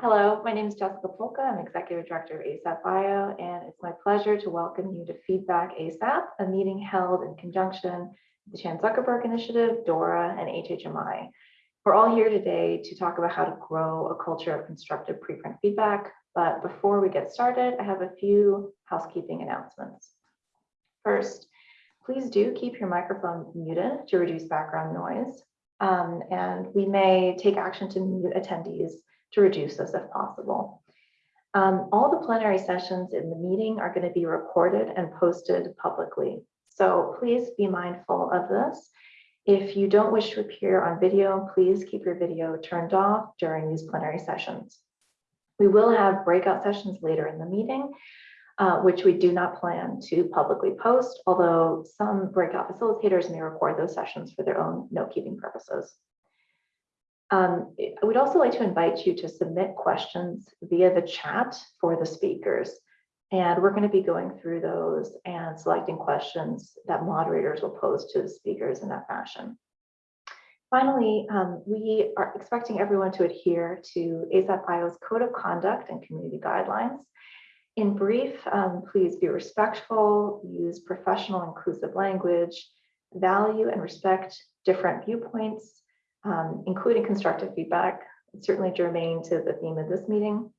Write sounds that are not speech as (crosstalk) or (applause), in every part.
Hello, my name is Jessica Polka. I'm Executive Director of ASAP Bio, and it's my pleasure to welcome you to Feedback ASAP, a meeting held in conjunction with the Chan Zuckerberg Initiative, DORA, and HHMI. We're all here today to talk about how to grow a culture of constructive preprint feedback. But before we get started, I have a few housekeeping announcements. First, please do keep your microphone muted to reduce background noise. Um, and we may take action to mute attendees to reduce this if possible. Um, all the plenary sessions in the meeting are going to be recorded and posted publicly. So please be mindful of this. If you don't wish to appear on video, please keep your video turned off during these plenary sessions. We will have breakout sessions later in the meeting, uh, which we do not plan to publicly post, although some breakout facilitators may record those sessions for their own note-keeping purposes. Um, I would also like to invite you to submit questions via the chat for the speakers. And we're going to be going through those and selecting questions that moderators will pose to the speakers in that fashion. Finally, um, we are expecting everyone to adhere to ASAP Bio's Code of Conduct and Community Guidelines. In brief, um, please be respectful, use professional inclusive language, value and respect different viewpoints, um, including constructive feedback, certainly germane to the theme of this meeting.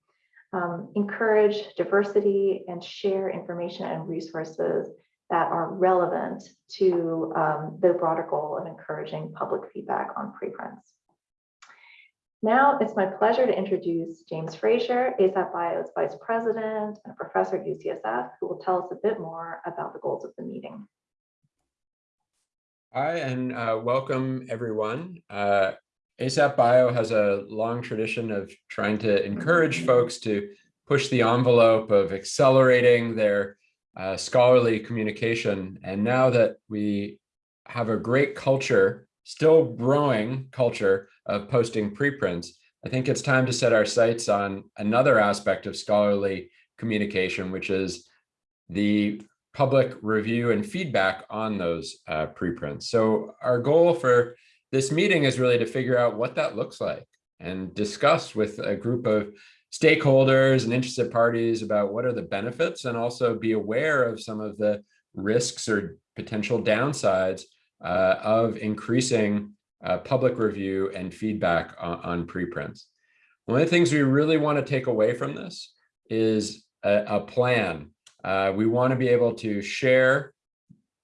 Um, encourage diversity and share information and resources that are relevant to um, the broader goal of encouraging public feedback on preprints. Now it's my pleasure to introduce James Fraser, ASAP Bio's Vice President and Professor at UCSF, who will tell us a bit more about the goals of the meeting. Hi, and uh, welcome everyone. Uh, ASAP Bio has a long tradition of trying to encourage folks to push the envelope of accelerating their uh, scholarly communication. And now that we have a great culture, still growing culture of posting preprints, I think it's time to set our sights on another aspect of scholarly communication, which is the public review and feedback on those uh, preprints. So our goal for this meeting is really to figure out what that looks like and discuss with a group of stakeholders and interested parties about what are the benefits and also be aware of some of the risks or potential downsides uh, of increasing uh, public review and feedback on, on, preprints. One of the things we really want to take away from this is a, a plan uh, we want to be able to share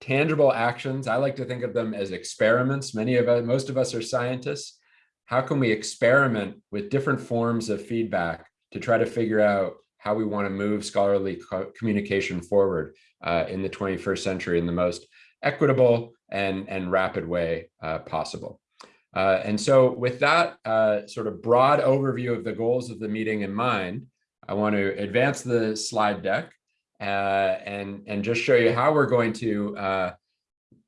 tangible actions. I like to think of them as experiments. Many of us, most of us are scientists. How can we experiment with different forms of feedback to try to figure out how we want to move scholarly co communication forward uh, in the 21st century in the most equitable and, and rapid way uh, possible. Uh, and so with that uh, sort of broad overview of the goals of the meeting in mind, I want to advance the slide deck uh, and, and just show you how we're going to uh,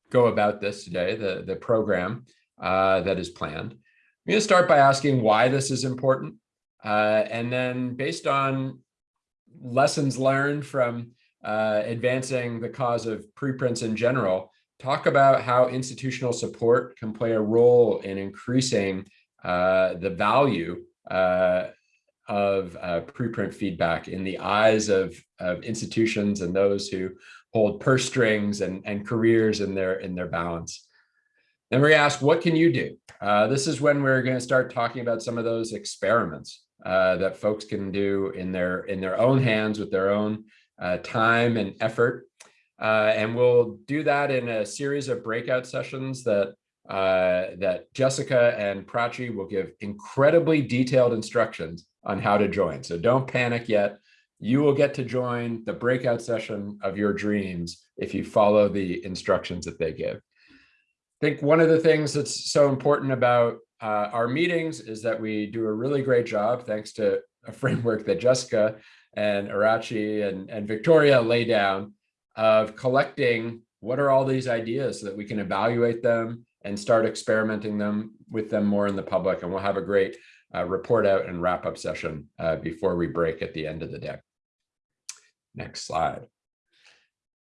go about this today, the, the program uh, that is planned. I'm going to start by asking why this is important. Uh, and then based on lessons learned from uh, advancing the cause of preprints in general, talk about how institutional support can play a role in increasing the value uh, of uh, preprint feedback in the eyes of, of institutions and those who hold purse strings and, and careers in their in their balance. Then we ask, what can you do? Uh, this is when we're going to start talking about some of those experiments uh, that folks can do in their in their own hands with their own uh, time and effort. Uh, and we'll do that in a series of breakout sessions that uh, that Jessica and Prachi will give incredibly detailed instructions on how to join. So don't panic yet. You will get to join the breakout session of your dreams if you follow the instructions that they give. I think one of the things that's so important about uh, our meetings is that we do a really great job, thanks to a framework that Jessica and Prachi and, and Victoria lay down of collecting what are all these ideas so that we can evaluate them and start experimenting them with them more in the public. And we'll have a great uh, report out and wrap up session uh, before we break at the end of the day. Next slide.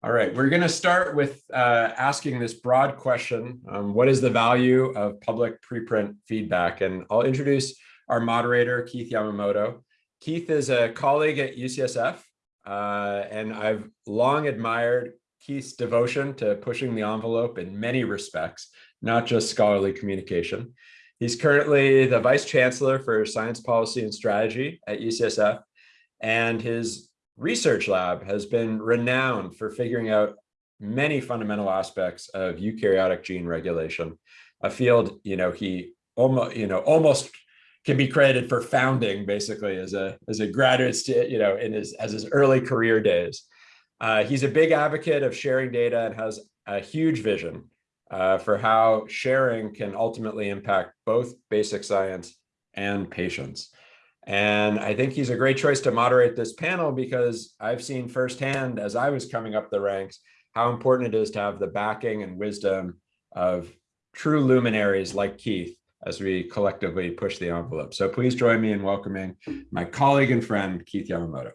All right, we're going to start with uh, asking this broad question, um, what is the value of public preprint feedback? And I'll introduce our moderator, Keith Yamamoto. Keith is a colleague at UCSF, uh, and I've long admired Keith's devotion to pushing the envelope in many respects, not just scholarly communication. He's currently the Vice Chancellor for Science Policy and Strategy at UCSF, and his research lab has been renowned for figuring out many fundamental aspects of eukaryotic gene regulation, a field, you know, he almost, you know, almost can be credited for founding basically as a as a graduate, you know, in his as his early career days. Uh, he's a big advocate of sharing data and has a huge vision uh, for how sharing can ultimately impact both basic science and patients. And I think he's a great choice to moderate this panel because I've seen firsthand as I was coming up the ranks, how important it is to have the backing and wisdom of true luminaries like Keith as we collectively push the envelope. So please join me in welcoming my colleague and friend, Keith Yamamoto.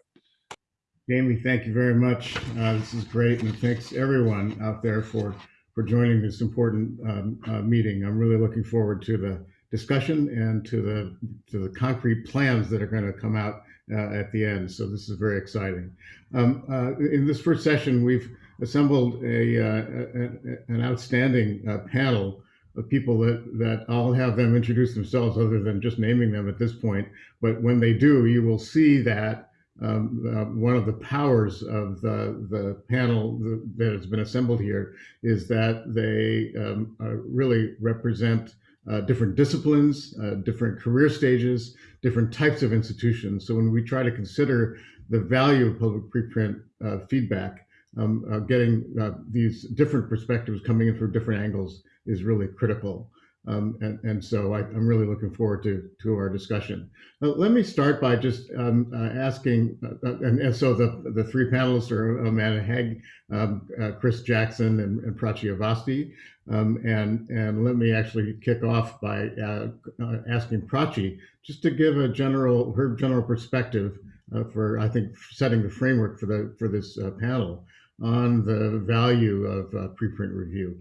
Jamie, thank you very much. Uh, this is great, and thanks everyone out there for for joining this important um, uh, meeting. I'm really looking forward to the discussion and to the to the concrete plans that are going to come out uh, at the end. So this is very exciting. Um, uh, in this first session, we've assembled a, uh, a an outstanding uh, panel of people that that I'll have them introduce themselves, other than just naming them at this point. But when they do, you will see that. Um, uh, one of the powers of the, the panel that has been assembled here is that they um, really represent uh, different disciplines, uh, different career stages, different types of institutions. So when we try to consider the value of public preprint uh, feedback, um, uh, getting uh, these different perspectives coming in from different angles is really critical. Um, and, and so I, am really looking forward to, to our discussion. Uh, let me start by just um, uh, asking, uh, and, and, so the, the three panelists are Amanda Haage, um, uh, Chris Jackson, and, and Prachi. Um, and, and let me actually kick off by uh, uh, asking Prachi just to give a general, her general perspective for, I think, setting the framework for, the, for this panel on the value of preprint review.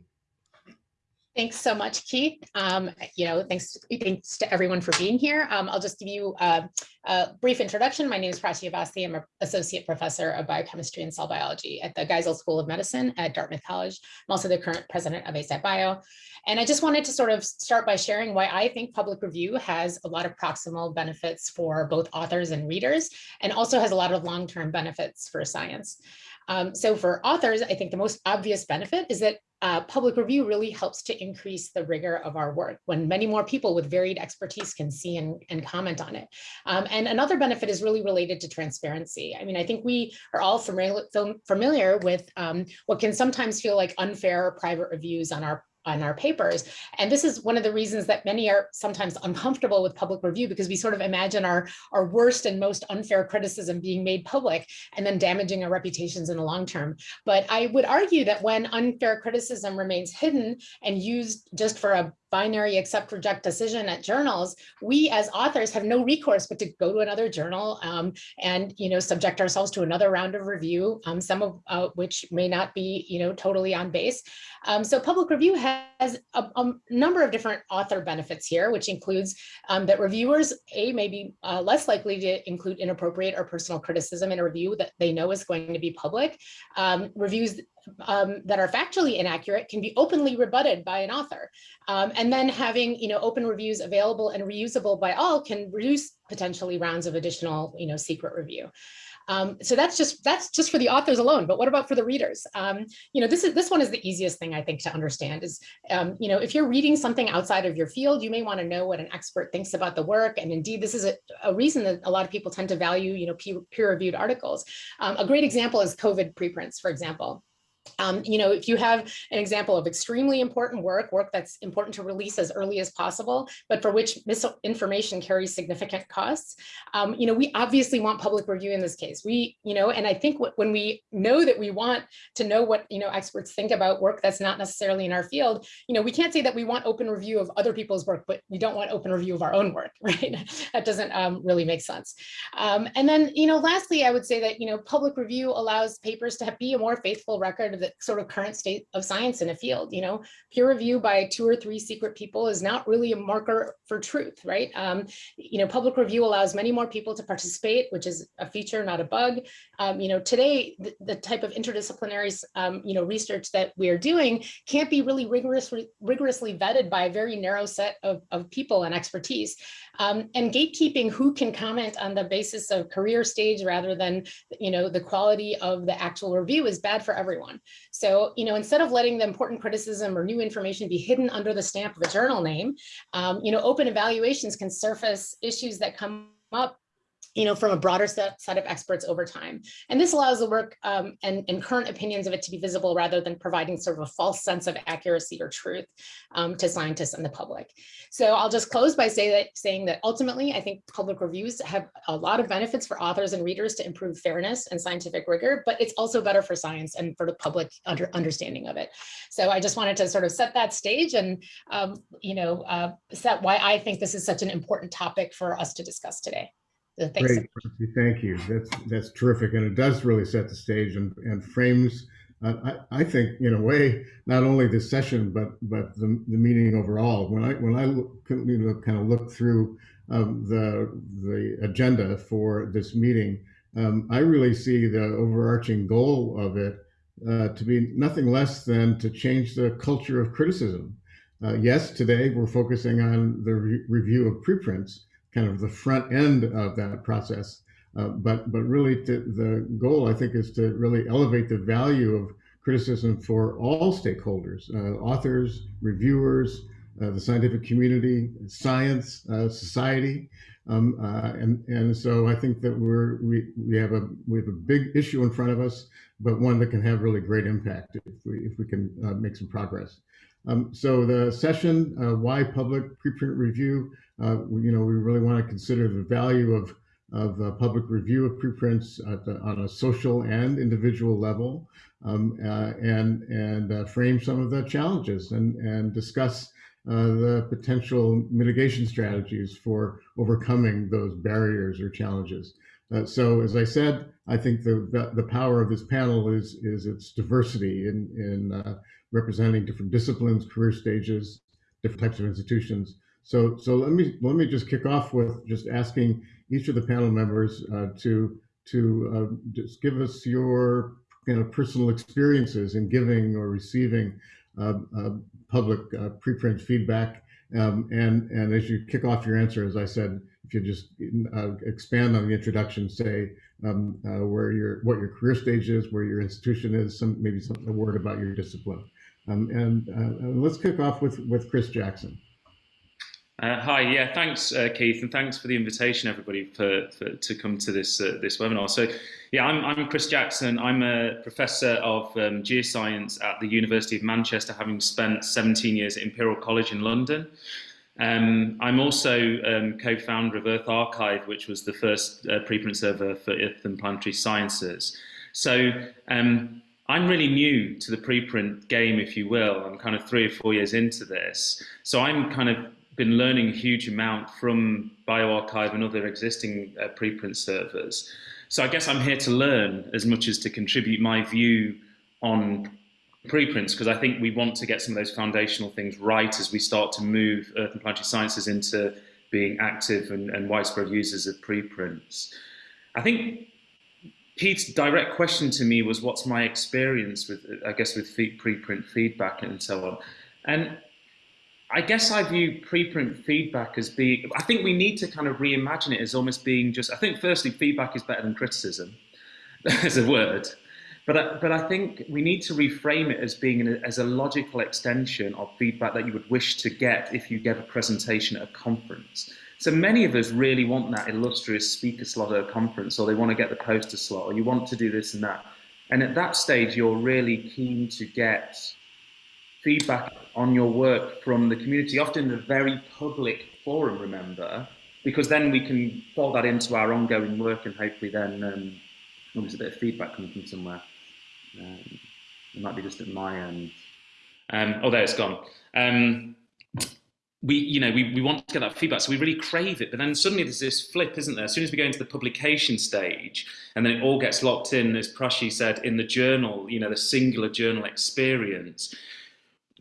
Thanks so much, Keith. Um, you know, thanks, thanks to everyone for being here. Um, I'll just give you a, a, brief introduction. My name is Prachi Avasthi. I'm an associate professor of biochemistry and cell biology at the Geisel School of Medicine at Dartmouth College. I'm also the current president of ASAP Bio. And I just wanted to sort of start by sharing why I think public review has a lot of proximal benefits for both authors and readers, and also has a lot of long-term benefits for science. Um, so for authors, I think the most obvious benefit is that uh, public review really helps to increase the rigor of our work when many more people with varied expertise can see and, and comment on it. Um, and another benefit is really related to transparency. I mean, I think we are all familiar, familiar with um, what can sometimes feel like unfair private reviews on our on our papers. And this is one of the reasons that many are sometimes uncomfortable with public review because we sort of imagine our, our worst and most unfair criticism being made public and then damaging our reputations in the long term. But I would argue that when unfair criticism remains hidden and used just for a binary accept reject decision at journals, we as authors have no recourse but to go to another journal um, and you know subject ourselves to another round of review, um, some of uh, which may not be you know totally on base. Um, so public review has a, a, number of different author benefits here, which includes um, that reviewers a may be uh, less likely to include inappropriate or personal criticism in a review that they know is going to be public. Um, reviews um, that are factually inaccurate can be openly rebutted by an author. Um, and then having you know, open reviews available and reusable by all can reduce potentially rounds of additional you know, secret review. Um, so that's just that's just for the authors alone. But what about for the readers? Um, you know, this is this one is the easiest thing I think to understand is, um, you know, if you're reading something outside of your field, you may want to know what an expert thinks about the work. And indeed, this is a, a reason that a lot of people tend to value, you know, peer-reviewed articles. Um, a great example is COVID preprints, for example. Um, you know, if you have an example of extremely important work, work that's important to release as early as possible, but for which misinformation carries significant costs, um, you know, we obviously want public review in this case. We, you know, and I think when we know that we want to know what, you know, experts think about work that's not necessarily in our field, you know, we can't say that we want open review of other people's work, but we don't want open review of our own work, (laughs) right? that doesn't um, really make sense. Um, and then, you know, lastly, I would say that, you know, public review allows papers to be a more faithful record the sort of current state of science in a field. You know, peer review by two or three secret people is not really a marker for truth, right? Um, you know, public review allows many more people to participate, which is a feature, not a bug. Um, you know, today, the, the type of interdisciplinary, um, you know, research that we're doing can't be really rigorously, rigorously vetted by a very narrow set of, of people and expertise. Um, and gatekeeping who can comment on the basis of career stage rather than, you know, the quality of the actual review is bad for everyone. So, you know, instead of letting the important criticism or new information be hidden under the stamp of a journal name, um, you know, open evaluations can surface issues that come up you know, from a broader set, set of experts over time. And this allows the work um, and, and, current opinions of it to be visible rather than providing sort of a false sense of accuracy or truth um, to scientists and the public. So I'll just close by say that, saying that ultimately, I think public reviews have a lot of benefits for authors and readers to improve fairness and scientific rigor, but it's also better for science and for the public under, understanding of it. So I just wanted to sort of set that stage and, um, you know, uh, set why I think this is such an important topic for us to discuss today. Thanks. Great, thank you. That's that's terrific, and it does really set the stage and and frames. Uh, I, I think in a way not only this session but but the, the meeting overall. When I when I look, you know, kind of look through um, the the agenda for this meeting, um, I really see the overarching goal of it uh, to be nothing less than to change the culture of criticism. Uh, yes, today we're focusing on the re review of preprints, kind of the front end of that process. Uh, but but really to, the goal I think is to really elevate the value of criticism for all stakeholders, uh, authors, reviewers, uh, the scientific community, science, uh, society. Um, uh, and and so I think that we're we we have a we have a big issue in front of us, but one that can have really great impact if we if we can uh, make some progress. Um, so the session, why public preprint review uh, you know, we really want to consider the value of, of uh, public review of preprints the, on a social and individual level um, uh, and, and uh, frame some of the challenges and, and discuss uh, the potential mitigation strategies for overcoming those barriers or challenges. Uh, so as I said, I think the, the power of this panel is, is its diversity in, in representing different disciplines, career stages, different types of institutions, so, so let me let me just kick off with just asking each of the panel members uh, to to uh, just give us your you know, personal experiences in giving or receiving uh, uh public uh, preprint feedback. Um, and and as you kick off your answer, as I said, if you just uh, expand on the introduction, say um, where your what your career stage is, where your institution is, some maybe some a word about your discipline. Um, and let's kick off with with Chris Jackson. Uh, hi, yeah, thanks, uh, Keith, and thanks for the invitation, everybody, for, for to come to this uh, this webinar. So, yeah, I'm, I'm Chris Jackson. I'm a professor of um, geoscience at the University of Manchester, having spent 17 years at Imperial College in London. Um, I'm also um, co-founder of EarthArXiv, which was the first uh, preprint server for Earth and planetary sciences. So. Um, I'm really new to the preprint game, if you will. I'm kind of three or four years into this. So I'm kind of been learning a huge amount from bioRxiv and other existing uh, preprint servers. So I guess I'm here to learn as much as to contribute my view on preprints because I think we want to get some of those foundational things right as we start to move Earth and Planetary Sciences into being active and, and widespread users of preprints. I think Keith's direct question to me was what's my experience with, I guess, with preprint feedback and so on. And I guess I view preprint feedback as being, I think we need to kind of reimagine it as almost being just, I think firstly, feedback is better than criticism (laughs) as a word. But I, but I think we need to reframe it as being an, as a logical extension of feedback that you would wish to get if you gave a presentation at a conference. So many of us really want that illustrious speaker slot at a conference, or they want to get the poster slot, or you want to do this and that. And at that stage, you're really keen to get feedback on your work from the community, often in a very public forum, remember, because then we can fold that into our ongoing work and hopefully then um, there's a bit of feedback coming from somewhere. Um, it might be just at my end. Um, oh, there it's gone. Um, we you know we, we want to get that feedback so we really crave it but then suddenly there's this flip isn't there as soon as we go into the publication stage and then it all gets locked in as Prachi said in the journal you know the singular journal experience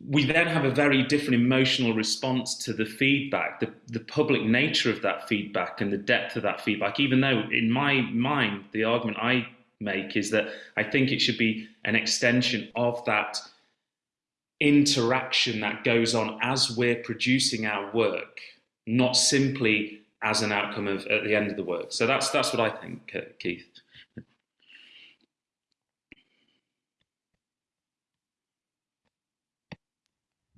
we then have a very different emotional response to the feedback the, the public nature of that feedback and the depth of that feedback even though in my mind the argument i make is that i think it should be an extension of that interaction that goes on as we're producing our work, not simply as an outcome of at the end of the work. So that's that's what I think, uh, Keith.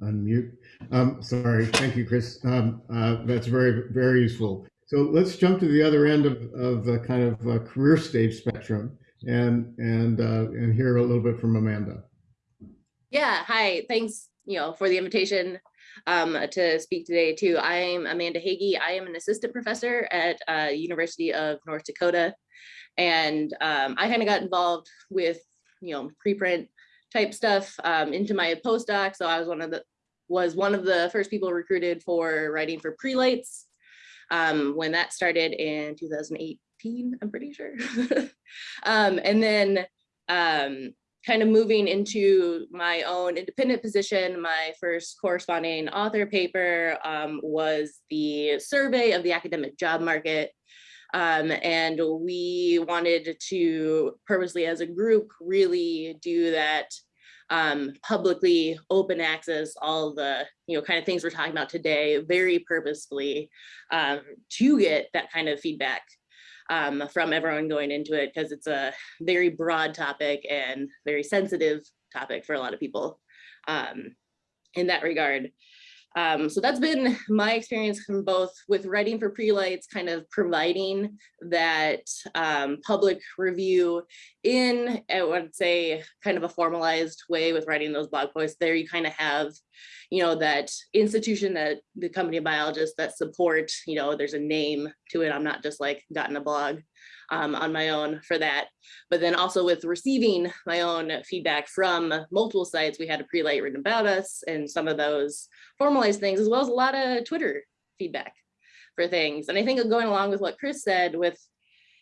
Unmute. Um, sorry. Thank you, Chris. Um, uh, that's very, very useful. So let's jump to the other end of, of the kind of uh, career stage spectrum and and uh, and hear a little bit from Amanda. Yeah, hi. Thanks, you know, for the invitation um, to speak today too. I'm Amanda Haage. I am an assistant professor at uh, University of North Dakota, and um, I kind of got involved with you know preprint type stuff um, into my postdoc. So I was one of the was one of the first people recruited for writing for prelights um, when that started in 2018. I'm pretty sure, (laughs) um, and then. Um, kind of moving into my own independent position, my first corresponding author paper um, was the survey of the academic job market. Um, and we wanted to purposely as a group really do that um, publicly open access, all the you know kind of things we're talking about today, very purposefully um, to get that kind of feedback um, from everyone going into it because it's a very broad topic and very sensitive topic for a lot of people um, in that regard. Um, so that's been my experience from both with writing for prelights, kind of providing that um, public review in, I would say, kind of a formalized way with writing those blog posts. There you kind of have, you know, that institution that the company of biologists that support, you know, there's a name to it. I'm not just like gotten a blog um, on my own for that. But then also with receiving my own feedback from multiple sites, we had a prelight written about us and some of those formalized things, as well as a lot of Twitter feedback for things. And I think going along with what Chris said with,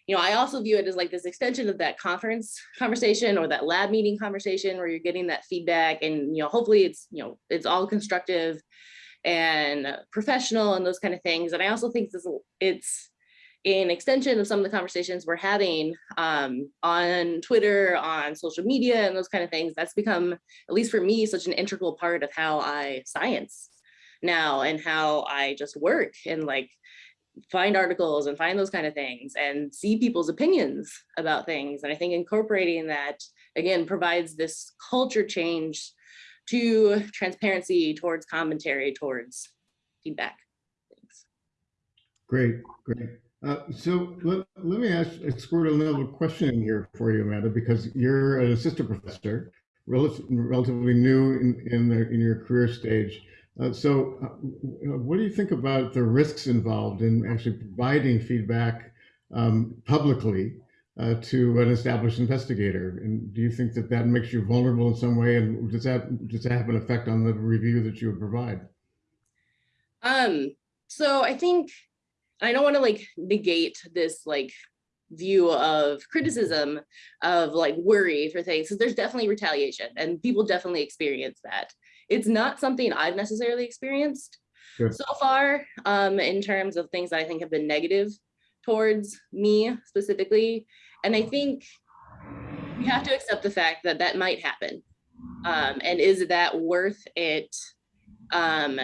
you know, I also view it as like this extension of that conference conversation or that lab meeting conversation where you're getting that feedback and, you know, hopefully it's, you know, it's all constructive and professional and those kind of things. And I also think this, it's, in extension of some of the conversations we're having um, on Twitter, on social media, and those kind of things, that's become, at least for me, such an integral part of how I science now and how I just work and like find articles and find those kind of things and see people's opinions about things. And I think incorporating that, again, provides this culture change to transparency towards commentary, towards feedback. Thanks. Great, great. Uh, so let, let me ask, squirt another question here for you, Amanda, because you're an assistant professor, relative, relatively new in, in, the, in your career stage. Uh, so uh, what do you think about the risks involved in actually providing feedback um, publicly uh, to an established investigator? And do you think that that makes you vulnerable in some way? And does that, does that have an effect on the review that you would provide? Um, so I think I don't want to like negate this like view of criticism of like worry for things because there's definitely retaliation and people definitely experience that. It's not something I've necessarily experienced Sure. so far um, in terms of things that I think have been negative towards me specifically. And I think we have to accept the fact that that might happen. Um, and is that worth it um,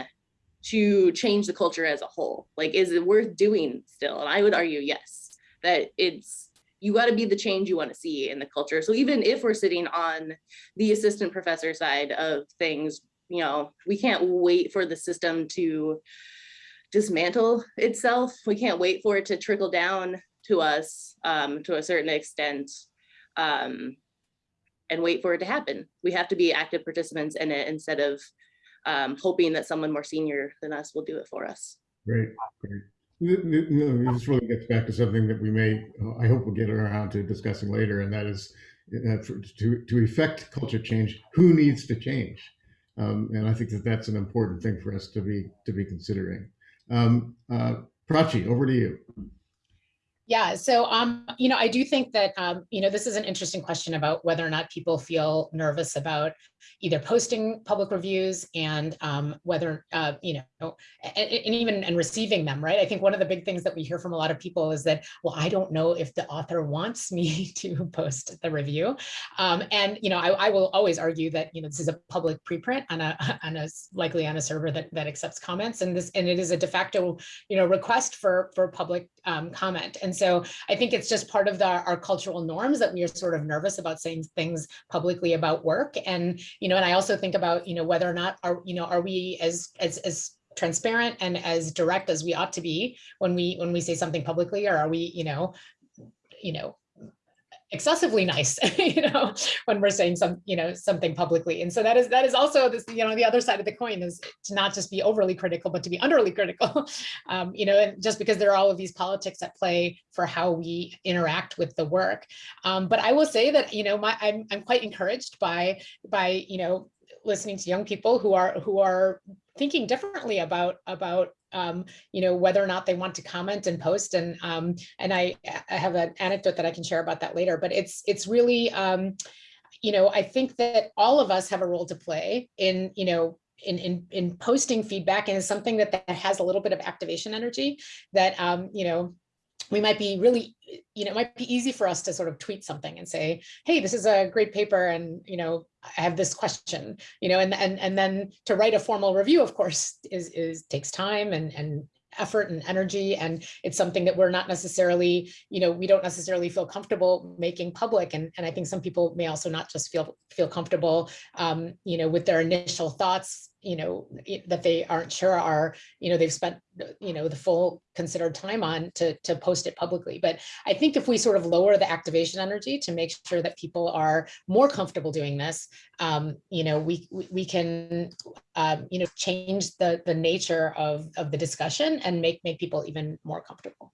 to change the culture as a whole? Like, is it worth doing still? And I would argue yes, that it's, you got to be the change you want to see in the culture. So even if we're sitting on the assistant professor side of things, you know, we can't wait for the system to dismantle itself. We can't wait for it to trickle down to us um, to a certain extent um, and wait for it to happen. We have to be active participants in it instead of um, hoping that someone more senior than us will do it for us. Great, great. No, this really gets back to something that we may, I hope we'll get around to discussing later, and that is uh, for, to, to effect culture change, who needs to change? Um, and I think that that's an important thing for us to be to be considering. Um, uh, Prachi, over to you. Yeah, so um, you know, I do think that um, you know, this is an interesting question about whether or not people feel nervous about either posting public reviews and um, whether uh, you know, and, and even and receiving them, right? I think one of the big things that we hear from a lot of people is that, well, I don't know if the author wants me (laughs) to post the review, um, and you know, I, I will always argue that you know this is a public preprint on a (laughs) on a likely on a server that that accepts comments, and this and it is a de facto you know request for for public um, comment, and so I think it's just part of the, our cultural norms that we are sort of nervous about saying things publicly about work. And, you know, and I also think about, you know, whether or not are, you know, are we as, as, as transparent and as direct as we ought to be when we, when we say something publicly, or are we, you know, you know, excessively nice, (laughs) you know, when we're saying some, you know, something publicly. And so that is that is also this, you know, the other side of the coin is to not just be overly critical, but to be underly critical. (laughs) Um, you know, and just because there are all of these politics at play for how we interact with the work. Um, but I will say that, you know, my I'm I'm quite encouraged by by, you know, listening to young people who are who are thinking differently about about um, you know, whether or not they want to comment and post. And um, and I, I have an anecdote that I can share about that later. But it's it's really, um, you know, I think that all of us have a role to play in, you know, in, in, in posting feedback and it's something that, that has a little bit of activation energy that, um, you know, we might be really, you know, it might be easy for us to sort of tweet something and say, hey, this is a great paper and, you know, I have this question, you know, and, and, and then to write a formal review, of course, is, is takes time and, and effort and energy. And it's something that we're not necessarily, you know, we don't necessarily feel comfortable making public. And, and I think some people may also not just feel, feel comfortable, um, you know, with their initial thoughts you know, that they aren't sure are, you know, they've spent, you know, the full considered time on to, to post it publicly. But I think if we sort of lower the activation energy to make sure that people are more comfortable doing this, um, you know, we, we, we can, um, you know, change the, the nature of, of the discussion and make, make people even more comfortable.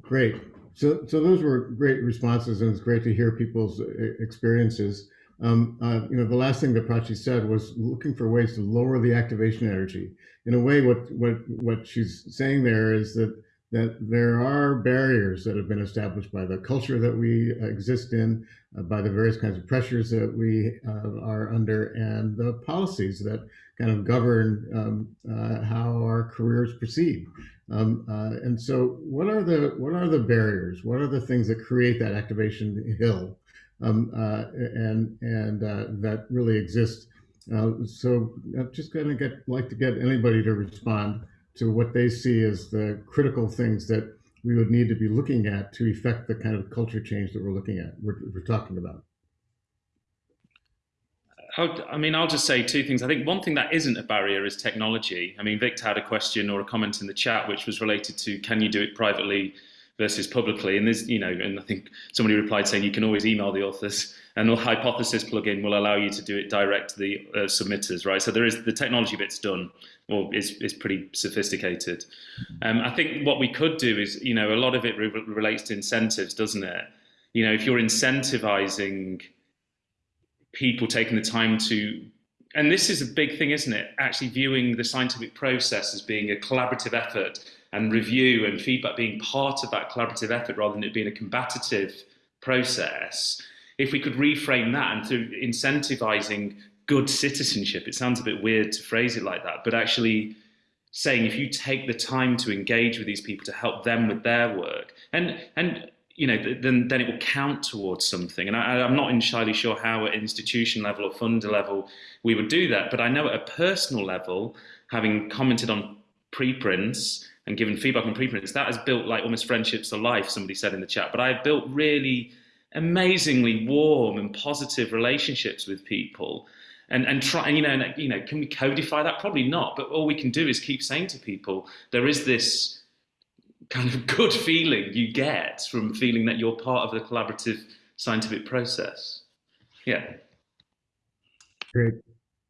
Great. So, so those were great responses and it's great to hear people's experiences. Um, uh, you know, the last thing that Prachi said was looking for ways to lower the activation energy. In a way, what what what she's saying there is that that there are barriers that have been established by the culture that we exist in, uh, by the various kinds of pressures that we uh, are under, and the policies that kind of govern um, uh, how our careers proceed. Um, uh, and so, what are the what are the barriers? What are the things that create that activation hill? Um, uh, and and uh, that really exists. Uh, so I'm just going to get like to get anybody to respond to what they see as the critical things that we would need to be looking at to effect the kind of culture change that we're looking at, we're, we're talking about. I mean, I'll just say two things. I think one thing that isn't a barrier is technology. I mean, Victor had a question or a comment in the chat which was related to can you do it privately versus publicly. And there's, you know, and I think somebody replied saying you can always email the authors and the hypothesis plugin will allow you to do it direct to the uh, submitters, right? So there is the technology bit's done or is, is pretty sophisticated. Um, I think what we could do is, you know, a lot of it re relates to incentives, doesn't it? You know, if you're incentivizing people taking the time to and this is a big thing, isn't it? Actually viewing the scientific process as being a collaborative effort and review and feedback being part of that collaborative effort rather than it being a combative process. If we could reframe that and through incentivizing good citizenship, it sounds a bit weird to phrase it like that, but actually saying if you take the time to engage with these people to help them with their work and and you know then then it will count towards something and I, i'm not entirely sure how at institution level or funder level we would do that but i know at a personal level having commented on preprints and given feedback on preprints, that has built like almost friendships for life, somebody said in the chat. But I've built really amazingly warm and positive relationships with people. And, and try, you know, and, you know, can we codify that? Probably not. But all we can do is keep saying to people, there is this kind of good feeling you get from feeling that you're part of the collaborative scientific process. Yeah. Great.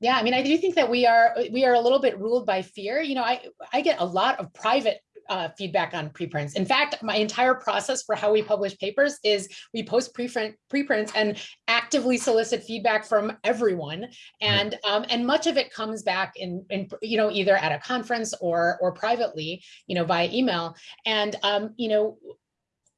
Yeah, I mean, I do think that we are we are a little bit ruled by fear. You know, I I get a lot of private uh, feedback on preprints. In fact, my entire process for how we publish papers is we post preprint preprints and actively solicit feedback from everyone. And um, and much of it comes back in, in you know either at a conference or or privately, you know, via email. And um, you know,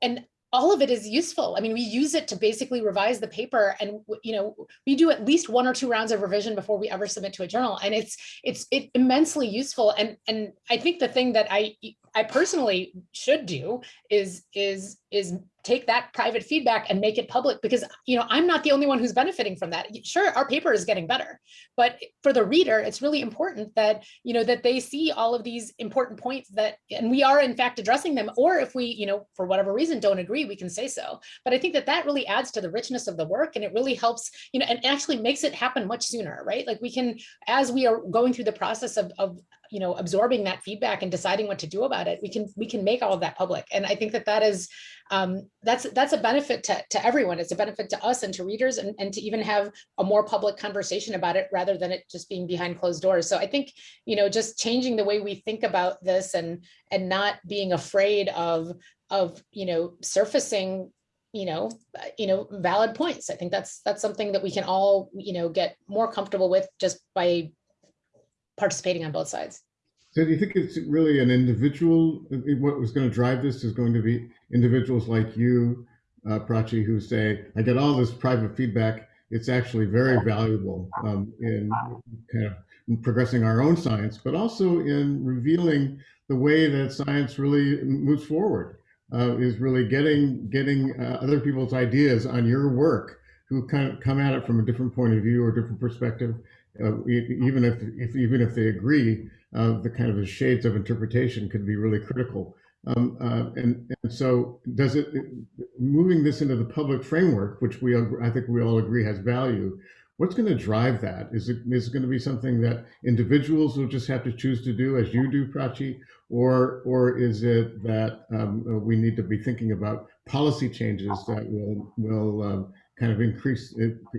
and all of it is useful. I mean, we use it to basically revise the paper and, you know, we do at least one or two rounds of revision before we ever submit to a journal. And it's, it's it immensely useful. And, and I think the thing that I, I personally should do is, is, is take that private feedback and make it public because, you know, I'm not the only one who's benefiting from that. Sure, our paper is getting better, but for the reader, it's really important that, you know, that they see all of these important points that, and we are in fact addressing them, or if we, you know, for whatever reason don't agree, we can say so. But I think that that really adds to the richness of the work and it really helps, you know, and actually makes it happen much sooner, right? Like we can, as we are going through the process of, of you know, absorbing that feedback and deciding what to do about it, we can we can make all of that public. And I think that that is um, that's that's a benefit to, to everyone. It's a benefit to us and to readers and, and to even have a more public conversation about it rather than it just being behind closed doors. So I think, you know, just changing the way we think about this and and not being afraid of of, you know, surfacing you know, you know, valid points. I think that's that's something that we can all, you know, get more comfortable with just by participating on both sides. So do you think it's really an individual, what was going to drive this is going to be individuals like you, uh, Prachi, who say, I get all this private feedback. It's actually very valuable um, in kind of progressing our own science, but also in revealing the way that science really moves forward, uh, is really getting getting uh, other people's ideas on your work who kind of come at it from a different point of view or different perspective uh, even if, if even if they agree, uh, the kind of the shades of interpretation could be really critical. Um, uh, and, and so does it, moving this into the public framework, which we, I think we all agree has value, what's going to drive that? Is it, is it going to be something that individuals will just have to choose to do as you do, Prachi? Or, or is it that um, we need to be thinking about policy changes that will, will um, kind of increase,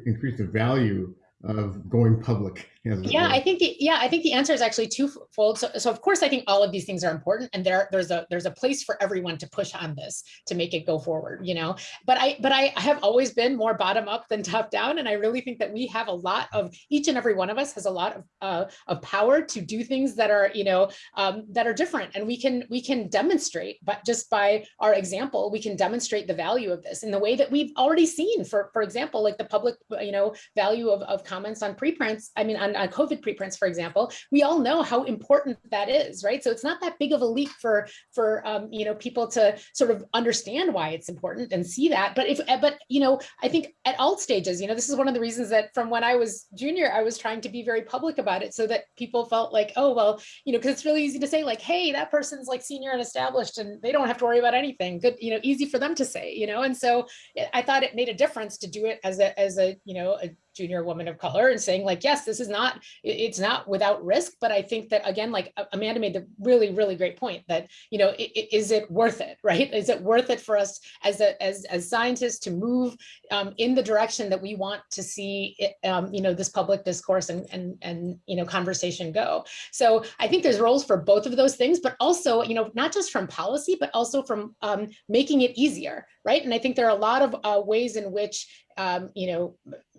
increase the value of going public. Yeah, I think the yeah, I think the answer is actually twofold. So, so of course, I think all of these things are important, and there there's a there's a place for everyone to push on this to make it go forward. You know, but I but I have always been more bottom up than top down, and I really think that we have a lot of each and every one of us has a lot of uh, of power to do things that are you know um, that are different, and we can we can demonstrate, but just by our example, we can demonstrate the value of this in the way that we've already seen. For for example, like the public you know value of of comments on preprints. I mean on, on COVID preprints, for example, we all know how important that is, right? So it's not that big of a leap for for um, you know people to sort of understand why it's important and see that. But if but you know, I think at all stages, you know, this is one of the reasons that from when I was junior, I was trying to be very public about it so that people felt like, oh well, you know, because it's really easy to say like, hey, that person's like senior and established and they don't have to worry about anything. Good, you know, easy for them to say, you know. And so I thought it made a difference to do it as a as a you know a junior woman of color and saying like, yes, this is not, it's not without risk. But I think that again, like Amanda made the really, really great point that, you know, is it worth it, right? Is it worth it for us as a, as, as scientists to move um, in the direction that we want to see, it, um, you know, this public discourse and, and, and, you know, conversation go. So I think there's roles for both of those things, but also, you know, not just from policy, but also from um, making it easier, right? And I think there are a lot of uh, ways in which um, you know,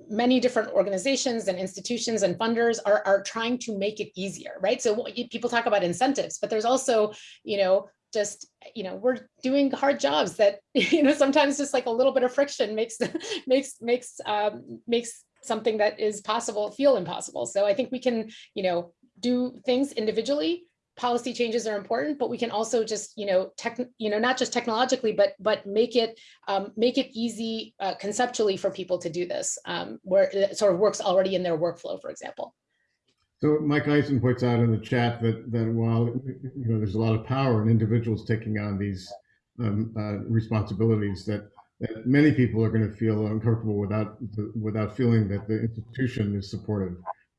many different organizations and institutions and funders are, are trying to make it easier, right? So people talk about incentives, but there's also, you know, just, you know, we're doing hard jobs that, (laughs) you know, sometimes just like a little bit of friction makes, (laughs) makes, makes, um, makes something that is possible feel impossible. So I think we can, you know, do things individually policy changes are important, but we can also just, you know, tech, you know, not just technologically, but but make it um, make it easy uh, conceptually for people to do this, um, where it sort of works already in their workflow, for example. So Mike Eisen points out in the chat that that while you know there's a lot of power in individuals taking on these um, uh, responsibilities, that that many people are going to feel uncomfortable without the, without feeling that the institution is supportive.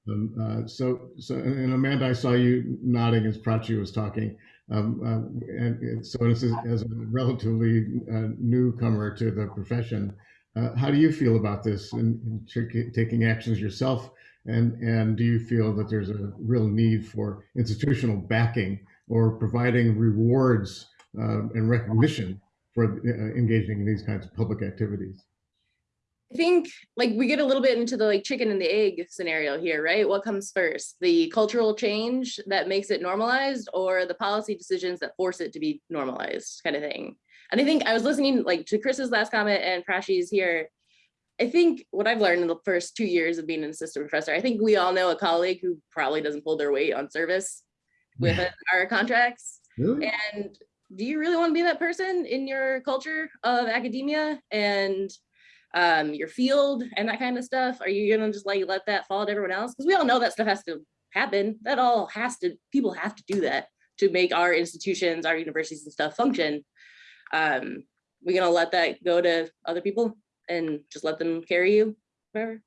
Um, uh, so, so, and Amanda, I saw you nodding as Prachi was talking. Um, uh, and, so, as, as a relatively uh, newcomer to the profession, uh, how do you feel about this and, taking actions yourself? And and do you feel that there's a real need for institutional backing or providing rewards uh, and recognition for uh, engaging in these kinds of public activities? I think like we get a little bit into the like chicken and the egg scenario here, right? What comes first? The cultural change that makes it normalized or the policy decisions that force it to be normalized kind of thing. And I think I was listening like to Chris's last comment and Prachi's here. I think what I've learned in the first two years of being an assistant professor, I think we all know a colleague who probably doesn't pull their weight on service (laughs) with our contracts. Really? And do you really want to be that person in your culture of academia and um, your field and that kind of stuff? Are you gonna just like let that fall to everyone else? Because we all know that stuff has to happen. That all has to, people have to do that to make our institutions, our universities and stuff function. Um, we're gonna let that go to other people and just let them carry you forever.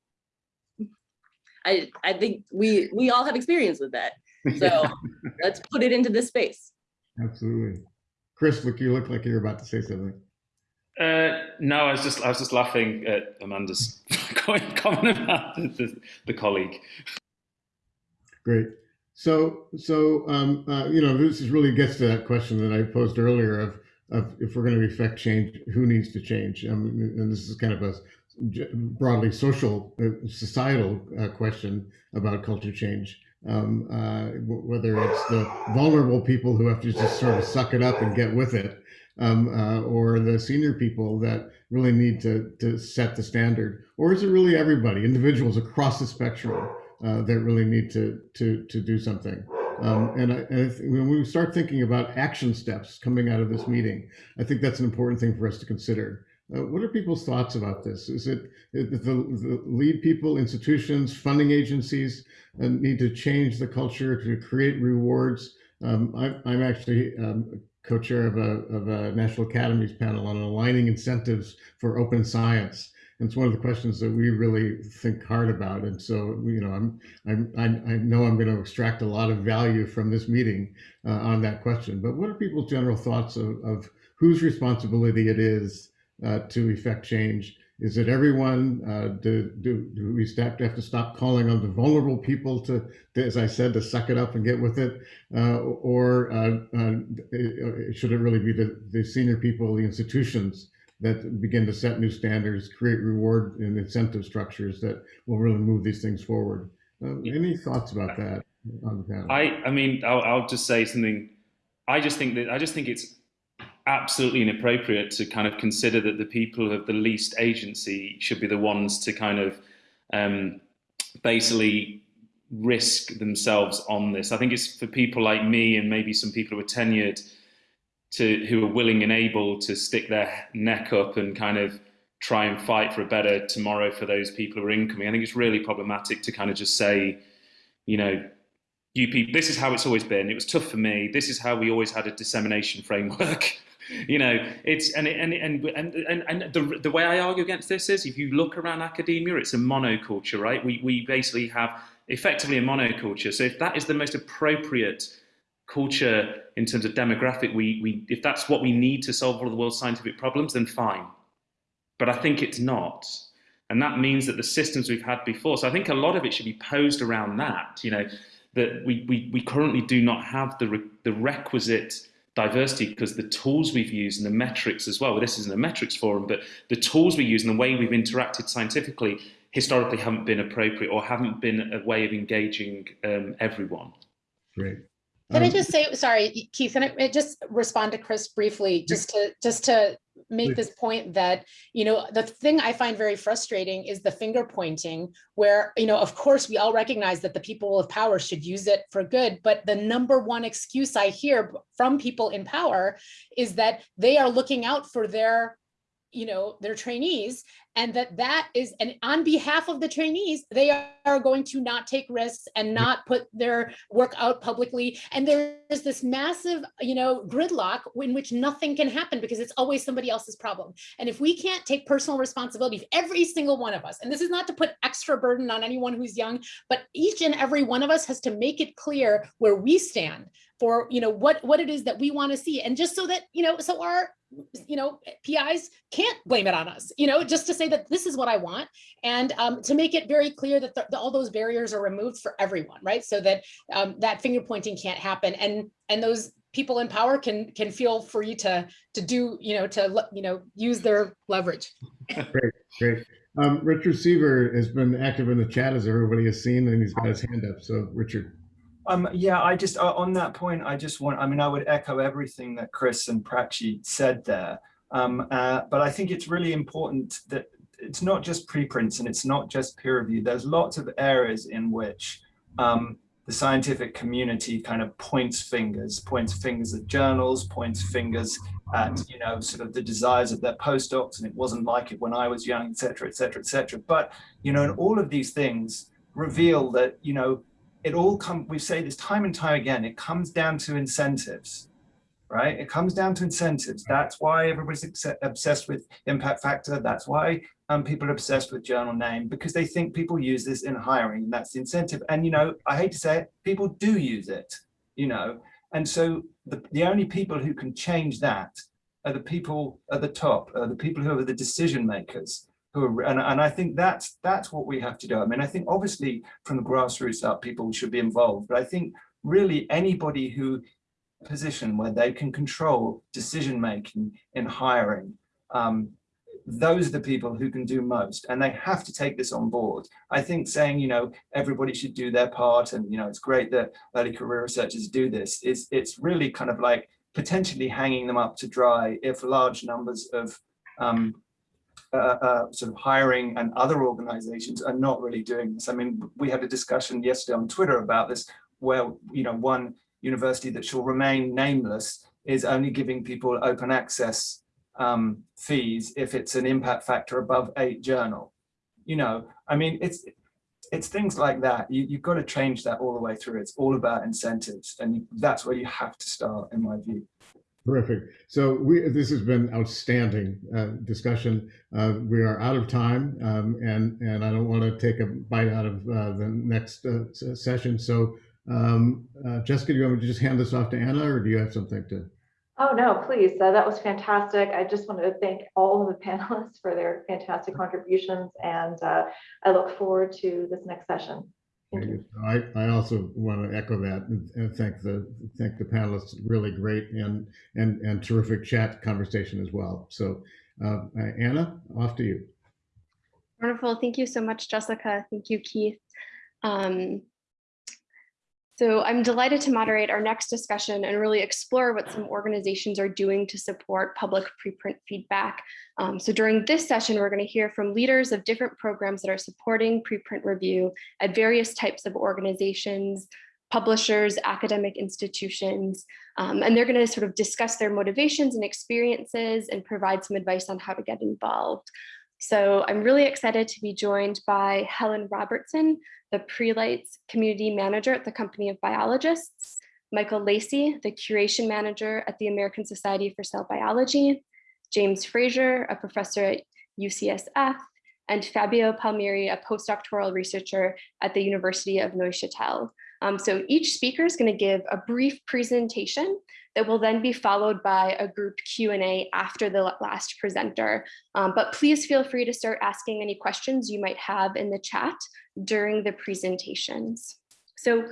I, I think we, we all have experience with that. So (laughs) let's put it into this space. Absolutely. Chris, look, you look like you're about to say something. Uh, no, I was just I was just laughing at Amanda's (laughs) comment about the, the, the colleague. Great. So, so um, uh, you know, this is really gets to that question that I posed earlier of, of if we're going to effect change, who needs to change? Um, and this is kind of a broadly social, uh, societal uh, question about culture change. Um, uh, whether it's the vulnerable people who have to just sort of suck it up and get with it, um, uh, or the senior people that really need to, to set the standard? Or is it really everybody, individuals across the spectrum uh, that really need to, to, to do something? Um, and, I, and when we start thinking about action steps coming out of this meeting, I think that's an important thing for us to consider. Uh, what are people's thoughts about this? Is it the, the lead people, institutions, funding agencies uh, need to change the culture to create rewards? Um, I, am actually um, co-chair of a, of a National Academies panel on aligning incentives for open science. And it's one of the questions that we really think hard about. And so, you know, I'm, I'm, I, know I'm going to extract a lot of value from this meeting uh, on that question. But what are people's general thoughts of, of whose responsibility it is uh, to effect change is it everyone? Uh, do, do, do we have to stop calling on the vulnerable people to, to, as I said, to suck it up and get with it? Uh, or uh, uh should it really be the, the senior people, the institutions that begin to set new standards, create reward and incentive structures that will really move these things forward? Uh, any thoughts about that on the panel? I, I mean, I'll, I'll just say something. I just think that I just think it's absolutely inappropriate to kind of consider that the people who have the least agency should be the ones to kind of um, basically risk themselves on this. I think it's for people like me and maybe some people who are tenured to who are willing and able to stick their neck up and kind of try and fight for a better tomorrow for those people who are incoming. I think it's really problematic to kind of just say, you know, you people, this is how it's always been. It was tough for me. This is how we always had a dissemination (laughs) framework. You know, it's and and and and and, the the way I argue against this is, if you look around academia, it's a monoculture, right? We we basically have effectively a monoculture. So if that is the most appropriate culture in terms of demographic, we we if that's what we need to solve all of the world's scientific problems, then fine. But I think it's not. And that means that the systems we've had before, so I think a lot of it should be posed around that, you know, that we, we, we currently do not have the, re, the requisite diversity because the tools we've used and the metrics as well, well, this isn't a metrics forum, but the tools we use and the way we've interacted scientifically historically haven't been appropriate or haven't been a way of engaging um, everyone. Great. Can I Um, just say, sorry, Keith, and I just respond to Chris briefly, just to, just to make this point that, you know, the thing I find very frustrating is the finger pointing where, you know, of course, we all recognize that the people with power should use it for good, but the number one excuse I hear from people in power is that they are looking out for their you know, their trainees and that that is, and on behalf of the trainees, they are going to not take risks and not put their work out publicly. And there's this massive, you know, gridlock in which nothing can happen because it's always somebody else's problem. And if we can't take personal responsibility, every single one of us, and this is not to put extra burden on anyone who's young, but each and every one of us has to make it clear where we stand for, you know, what, what it is that we want to see. And just so that, you know, so our you know, PIs can't blame it on us, you know, just to say that this is what I want. And um, to make it very clear that all those barriers are removed for everyone, right? So that um, that finger pointing can't happen. And and those people in power can can feel free to to do, you know, to, you know, use their leverage. Great. Um, Richard Sever has been active in the chat, as everybody has seen, and he's got his hand up. So, Richard. Um, yeah, I just, uh, on that point, I just want, I mean, I would echo everything that Chris and Prachi said there. Um, uh, but I think it's really important that it's not just preprints and it's not just peer review. There's lots of areas in which um, the scientific community kind of points fingers, points fingers at journals, points fingers at, you know, sort of the desires of their postdocs. And it wasn't like it when I was young, et cetera, et cetera, et cetera. But, you know, and all of these things reveal that, you know, it all come we say this time and time again it comes down to incentives right? It comes down to incentives. That's why everybody's obsessed with impact factor. That's why um, people are obsessed with journal name because they think people use this in hiring and that's the incentive. And you know i hate to say it people do use it you know? And so the, the only people who can change that are the people at the top are the people who are the decision makers who are, and, and I think that's that's what we have to do. I mean, I think obviously from the grassroots up, people should be involved, but I think really anybody who position where they can control decision making in hiring, um, those are the people who can do most, and they have to take this on board. I think saying you know everybody should do their part, and you know it's great that early career researchers do this. It's it's really kind of like potentially hanging them up to dry if large numbers of um, uh, uh, sort of hiring and other organizations are not really doing this. I mean, we had a discussion yesterday on Twitter about this, where, you know, one university that shall remain nameless is only giving people open access um, fees if it's an impact factor above eight journal. You know, I mean, it's it's things like that. You, you've got to change that all the way through. It's all about incentives. And that's where you have to start, in my view. Terrific. So we, this has been outstanding uh, discussion. Uh, we are out of time, um, and and I don't want to take a bite out of uh, the next uh, session. So, um, uh, Jessica, do you want me to just hand this off to Anna, or do you have something to? Oh, no, please. Uh, that was fantastic. I just wanted to thank all of the panelists for their fantastic contributions, and I look forward to this next session. Thank you. I, I also want to echo that and, and thank the thank the panelists. Really great and and and terrific chat conversation as well. So, uh, Anna, off to you. Wonderful. Thank you so much, Jessica. Thank you, Keith. Um, so I'm delighted to moderate our next discussion and really explore what some organizations are doing to support public preprint feedback. Um, so during this session, we're going to hear from leaders of different programs that are supporting preprint review at various types of organizations, publishers, academic institutions, um, and they're going to sort of discuss their motivations and experiences and provide some advice on how to get involved. So I'm really excited to be joined by Helen Robertson, the Prelights Community Manager at the Company of Biologists, Michael Lacey, the Curation Manager at the American Society for Cell Biology, James Fraser, a professor at UCSF, and Fabio Palmieri, a postdoctoral researcher at the University of Neuchâtel. Um, so each speaker is going to give a brief presentation that will then be followed by a group Q&A after the last presenter. Um, but please feel free to start asking any questions you might have in the chat during the presentations. So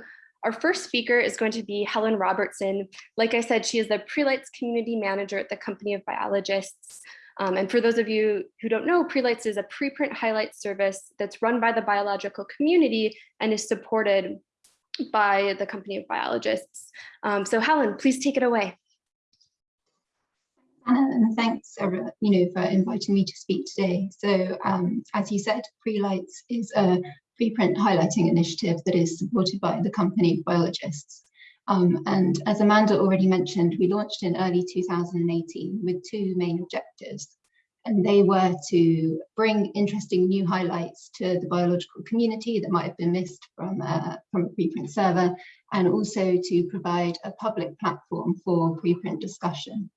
our first speaker is going to be Helen Robertson. Like I said, she is the Prelights Community Manager at the Company of Biologists. Um, and for those of you who don't know, Prelights is a preprint highlight service that's run by the biological community and is supported by the Company of Biologists. Um, so Helen, please take it away. Anna, and thanks, everyone, you know, for inviting me to speak today. So, um, as you said, Prelights is a preprint highlighting initiative that is supported by the Company of Biologists. Um, and as Amanda already mentioned, we launched in early 2018 with two main objectives. And they were to bring interesting new highlights to the biological community that might have been missed from, uh, from a preprint server, and also to provide a public platform for preprint discussion.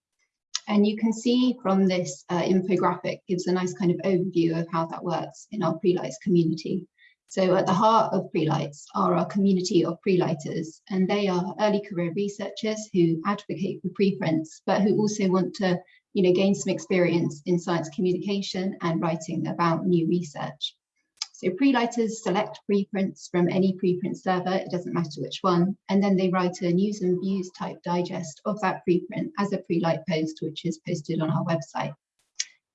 And you can see from this uh, infographic gives a nice kind of overview of how that works in our Prelights community. So at the heart of Prelights are our community of prelighters, and they are early career researchers who advocate for preprints, but who also want to you know, gain some experience in science communication and writing about new research. So pre-lighters select preprints from any preprint server, it doesn't matter which one, and then they write a news and views type digest of that preprint as a pre-light post, which is posted on our website.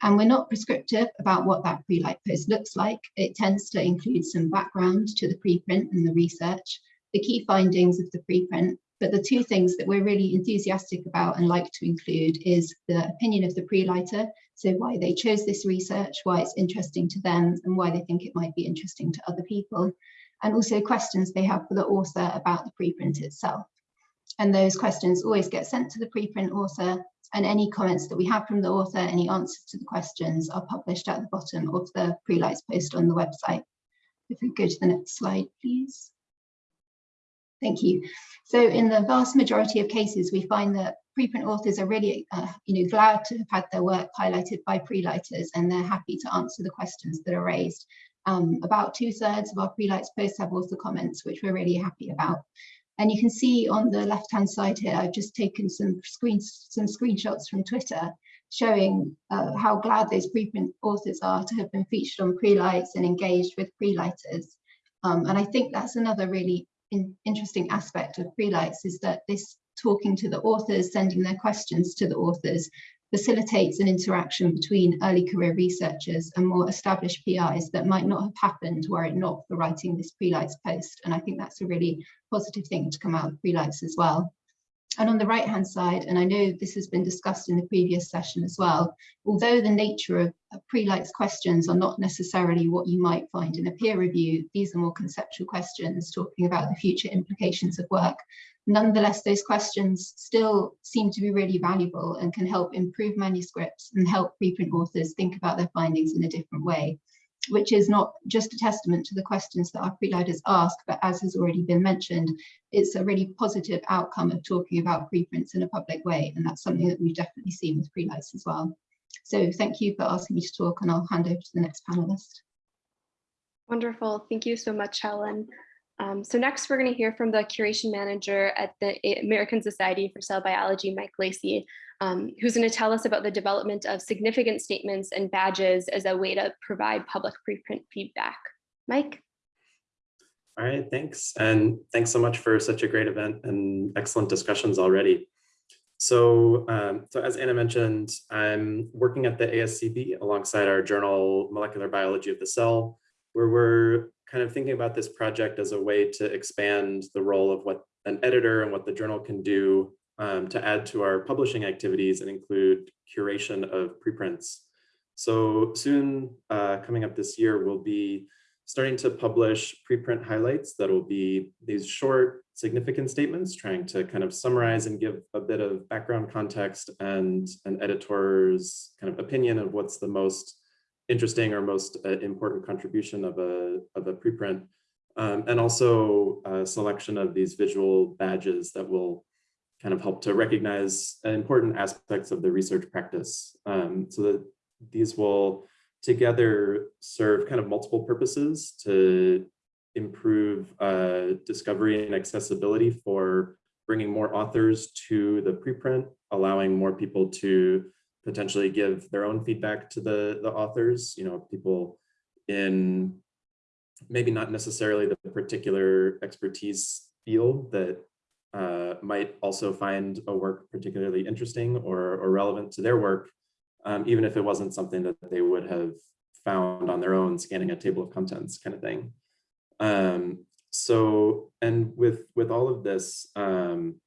And we're not prescriptive about what that pre-light post looks like. It tends to include some background to the preprint and the research, the key findings of the preprint, but the two things that we're really enthusiastic about and like to include is the opinion of the pre-lighter, so why they chose this research, why it's interesting to them, and why they think it might be interesting to other people, and also questions they have for the author about the preprint itself. And those questions always get sent to the preprint author, and any comments that we have from the author, any answers to the questions are published at the bottom of the pre-lights post on the website. If we go to the next slide, please. Thank you. So in the vast majority of cases, we find that preprint authors are really uh, you know, glad to have had their work highlighted by pre-lighters and they're happy to answer the questions that are raised. Um, about two thirds of our pre-lights posts have author comments, which we're really happy about. And you can see on the left-hand side here, I've just taken some screens, some screenshots from Twitter showing uh, how glad those preprint authors are to have been featured on pre-lights and engaged with pre-lighters. Um, and I think that's another really in, interesting aspect of pre-lights is that this talking to the authors, sending their questions to the authors, facilitates an interaction between early career researchers and more established PIs that might not have happened were it not for writing this pre-lights post. And I think that's a really positive thing to come out of pre-lights as well. And on the right hand side, and I know this has been discussed in the previous session as well, although the nature of pre-lights questions are not necessarily what you might find in a peer review, these are more conceptual questions talking about the future implications of work. Nonetheless, those questions still seem to be really valuable and can help improve manuscripts and help preprint authors think about their findings in a different way which is not just a testament to the questions that our pre-lighters ask, but as has already been mentioned, it's a really positive outcome of talking about preprints in a public way. And that's something that we've definitely seen with pre-lights as well. So thank you for asking me to talk and I'll hand over to the next panelist. Wonderful. Thank you so much, Helen. Um, so next, we're going to hear from the curation manager at the American Society for Cell Biology, Mike Lacey, um, who's going to tell us about the development of significant statements and badges as a way to provide public preprint feedback. Mike? All right, thanks. And thanks so much for such a great event and excellent discussions already. So, um, so as Anna mentioned, I'm working at the ASCB alongside our journal, Molecular Biology of the Cell, where we're kind of thinking about this project as a way to expand the role of what an editor and what the journal can do um, to add to our publishing activities and include curation of preprints. So soon, uh, coming up this year, we'll be starting to publish preprint highlights that will be these short significant statements trying to kind of summarize and give a bit of background context and an editor's kind of opinion of what's the most interesting or most uh, important contribution of a, of a preprint. Um, and also a selection of these visual badges that will kind of help to recognize important aspects of the research practice. Um, so that these will together serve kind of multiple purposes to improve uh, discovery and accessibility for bringing more authors to the preprint, allowing more people to potentially give their own feedback to the, the authors, you know, people in maybe not necessarily the particular expertise field that uh, might also find a work particularly interesting or, or relevant to their work, um, even if it wasn't something that they would have found on their own scanning a table of contents kind of thing. Um, so, and with, with all of this, um,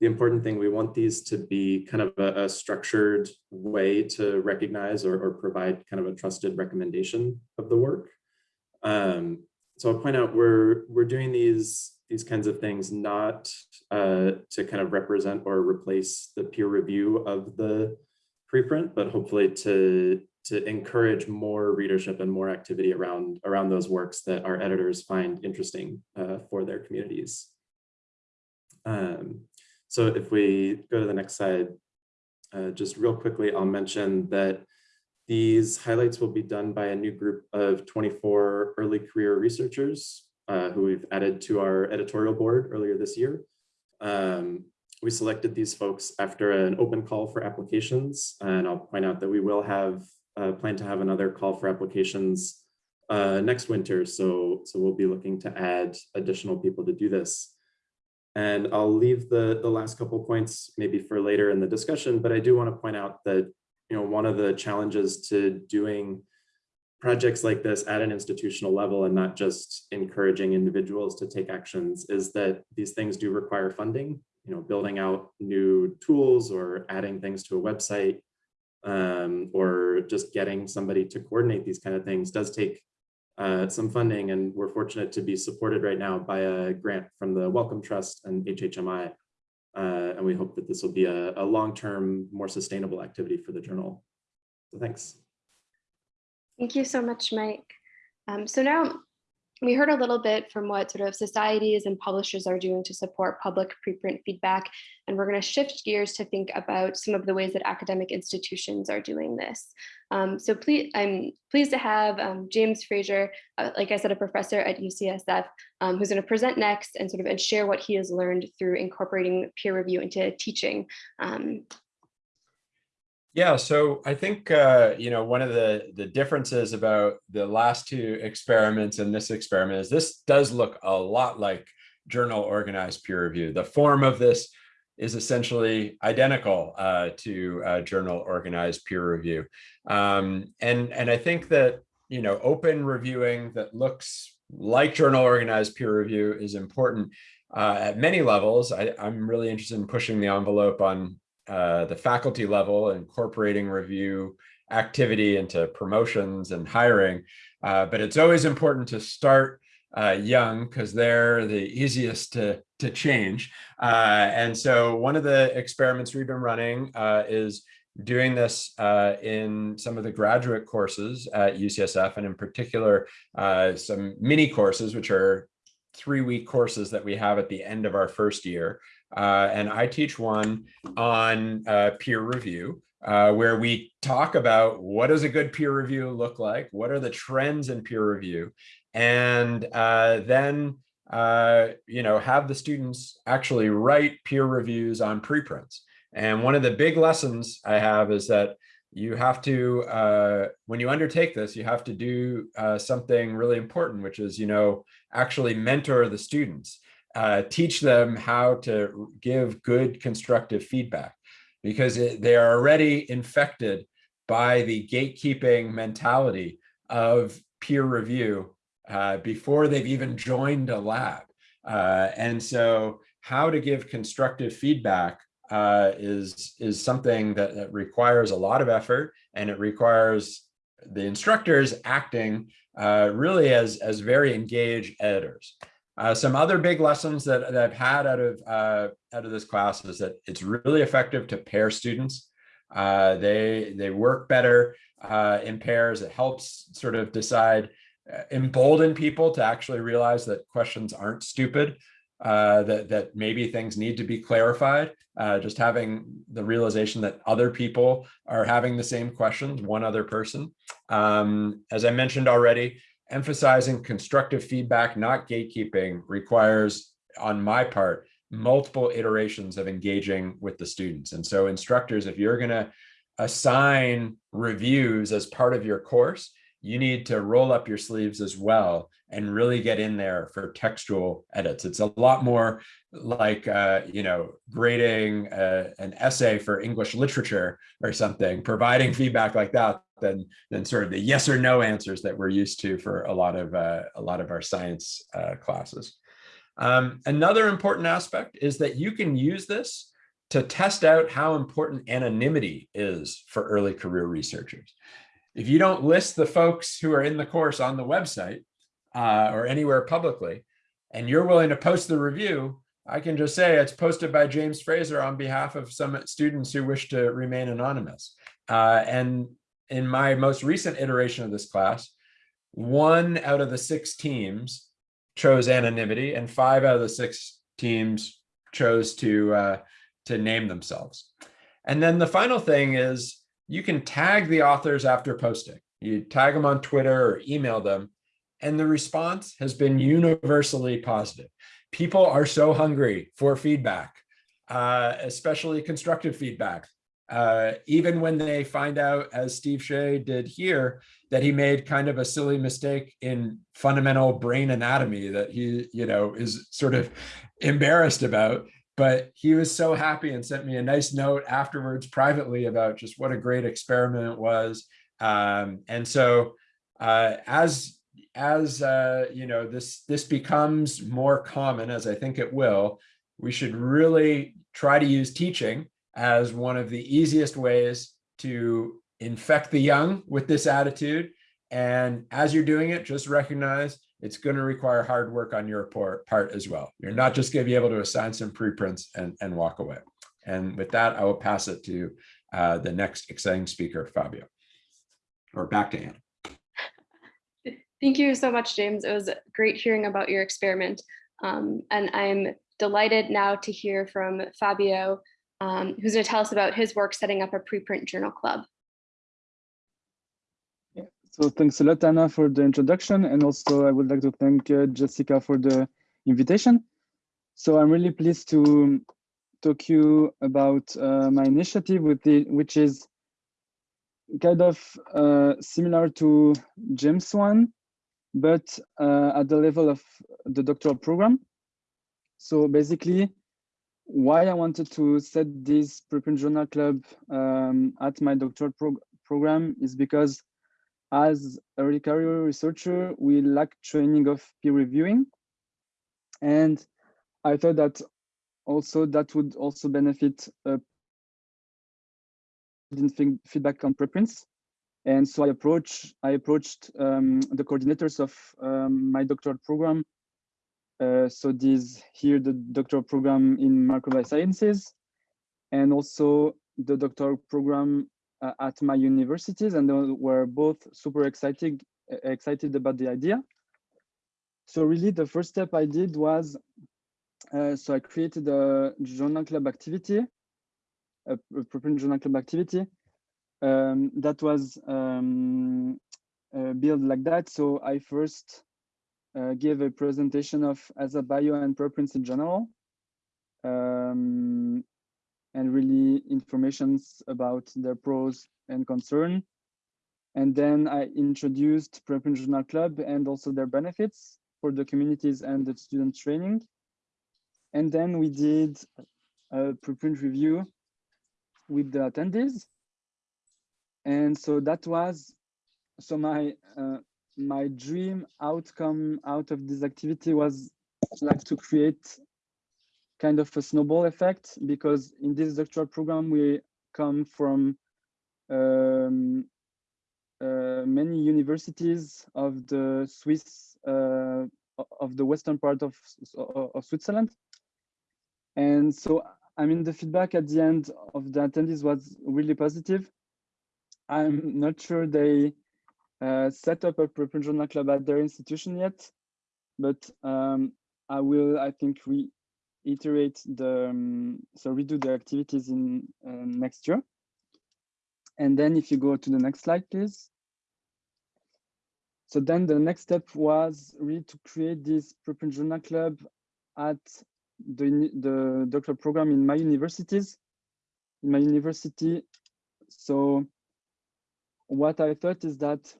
the important thing, we want these to be kind of a, a structured way to recognize or, or, provide kind of a trusted recommendation of the work. Um, so I'll point out we're, we're doing these these kinds of things not uh, to kind of represent or replace the peer review of the preprint, but hopefully to to encourage more readership and more activity around around those works that our editors find interesting uh, for their communities. Um, so if we go to the next slide, uh, just real quickly, I'll mention that these highlights will be done by a new group of 24 early career researchers uh, who we've added to our editorial board earlier this year. Um, we selected these folks after an open call for applications. And I'll point out that we will have uh, plan to have another call for applications uh, next winter. So, so we'll be looking to add additional people to do this. And I'll leave the, the last couple points maybe for later in the discussion, but I do want to point out that, you know, one of the challenges to doing projects like this at an institutional level and not just encouraging individuals to take actions is that these things do require funding, you know, building out new tools or adding things to a website um, or just getting somebody to coordinate these kind of things does take uh, some funding and we're fortunate to be supported right now by a grant from the Wellcome Trust and HHMI. Uh, and we hope that this will be a, a long-term, more sustainable activity for the journal. So thanks. Thank you so much, Mike. Um, so now we heard a little bit from what sort of societies and publishers are doing to support public preprint feedback, and we're going to shift gears to think about some of the ways that academic institutions are doing this. Um, so please, I'm pleased to have um, James Fraser, uh, like I said, a professor at UCSF, um, who's going to present next and sort of and share what he has learned through incorporating peer review into teaching. Yeah, so I think, uh, you know, one of the, the differences about the last two experiments and this experiment is this does look a lot like journal organized peer review. The form of this is essentially identical uh, to uh, journal organized peer review. Um, and, and I think that, you know, open reviewing that looks like journal organized peer review is important uh, at many levels. I, I'm really interested in pushing the envelope on uh, the faculty level, incorporating review activity into promotions and hiring. Uh, but it's always important to start uh, young because they're the easiest to, to change. Uh, and so one of the experiments we've been running uh, is doing this uh, in some of the graduate courses at UCSF, and in particular, some mini courses, which are three week courses that we have at the end of our first year. Uh, and I teach one on uh, peer review, uh, where we talk about what does a good peer review look like? What are the trends in peer review? And uh, then, uh, you know, have the students actually write peer reviews on preprints. And one of the big lessons I have is that you have to, uh, when you undertake this, you have to do something really important, which is, you know, actually mentor the students uh, teach them how to give good constructive feedback because it, they are already infected by the gatekeeping mentality of peer review uh, before they've even joined a lab. Uh, and so how to give constructive feedback uh, is, is something that, that requires a lot of effort and it requires the instructors acting uh, really as, as very engaged editors. Uh, some other big lessons that, that I've had out of uh, out of this class is that it's really effective to pair students. Uh, they they work better uh, in pairs. It helps sort of decide, uh, embolden people to actually realize that questions aren't stupid. Uh, that that maybe things need to be clarified. just having the realization that other people are having the same questions, one other person. Um, as I mentioned already, emphasizing constructive feedback, not gatekeeping, requires, on my part, multiple iterations of engaging with the students. And so instructors, if you're going to assign reviews as part of your course, you need to roll up your sleeves as well and really get in there for textual edits. It's a lot more like, uh, you know, grading uh, an essay for English literature or something, providing feedback like that than, than sort of the yes or no answers that we're used to for a lot of, uh, a lot of our science uh, classes. Um, another important aspect is that you can use this to test out how important anonymity is for early career researchers. If you don't list the folks who are in the course on the website uh, or anywhere publicly, and you're willing to post the review, I can just say it's posted by James Fraser on behalf of some students who wish to remain anonymous. Uh, and in my most recent iteration of this class, one out of the six teams chose anonymity and five out of the six teams chose to, uh, to name themselves. And then the final thing is you can tag the authors after posting. You tag them on Twitter or email them, and the response has been universally positive. People are so hungry for feedback. uh, especially constructive feedback. Uh, even when they find out, as Steve Shea did here, that he made kind of a silly mistake in fundamental brain anatomy that he, you know, is sort of embarrassed about. But he was so happy and sent me a nice note afterwards privately about just what a great experiment it was. Um, and so uh, as as uh, you know, this this becomes more common, as I think it will, we should really try to use teaching as one of the easiest ways to infect the young with this attitude. And as you're doing it, just recognize it's going to require hard work on your part as well. You're not just going to be able to assign some preprints and, and walk away. And with that, I will pass it to uh, the next exciting speaker, Fabio, or back to Anne. Thank you so much, James. It was great hearing about your experiment. Um, and I'm delighted now to hear from Fabio, um, who's going to tell us about his work setting up a preprint journal club. So thanks a lot, Anna, for the introduction. And also I would like to thank uh, Jessica for the invitation. So I'm really pleased to talk to you about uh, my initiative, with the, which is kind of uh, similar to James one, but uh, at the level of the doctoral program. So basically, why I wanted to set this preprint journal club um, at my doctoral prog program is because as a early career researcher, we lack training of peer reviewing. And I thought that also that would also benefit uh, feedback on preprints. And so I approach I approached um, the coordinators of um, my doctoral program. Uh, so these here the doctoral program in microbiome sciences, and also the doctoral program uh, at my universities, and they were both super excited excited about the idea. So really, the first step I did was uh, so I created a journal club activity, a, preprint journal club activity um, that was um, uh, built like that. So I first uh, gave a presentation of ASAPbio and preprints in general, um, and really informations about their pros and concern. And then I introduced Preprint Journal Club and also their benefits for the communities and the student training. And then we did a preprint review with the attendees. And so that was, so my uh, my dream outcome out of this activity was like to create kind of a snowball effect because in this doctoral program we come from um, uh, many universities of the Swiss uh, of the western part of, of Switzerland. And so I mean the feedback at the end of the attendees was really positive I'm not sure they uh, set up a preprint journal club at their institution yet but um, I will I think we iterate the um, so redo the activities in uh, next year. And then if you go to the next slide please. So then the next step was really to create this preprint journal club at the the doctoral program in my universities in my university. So what i thought is that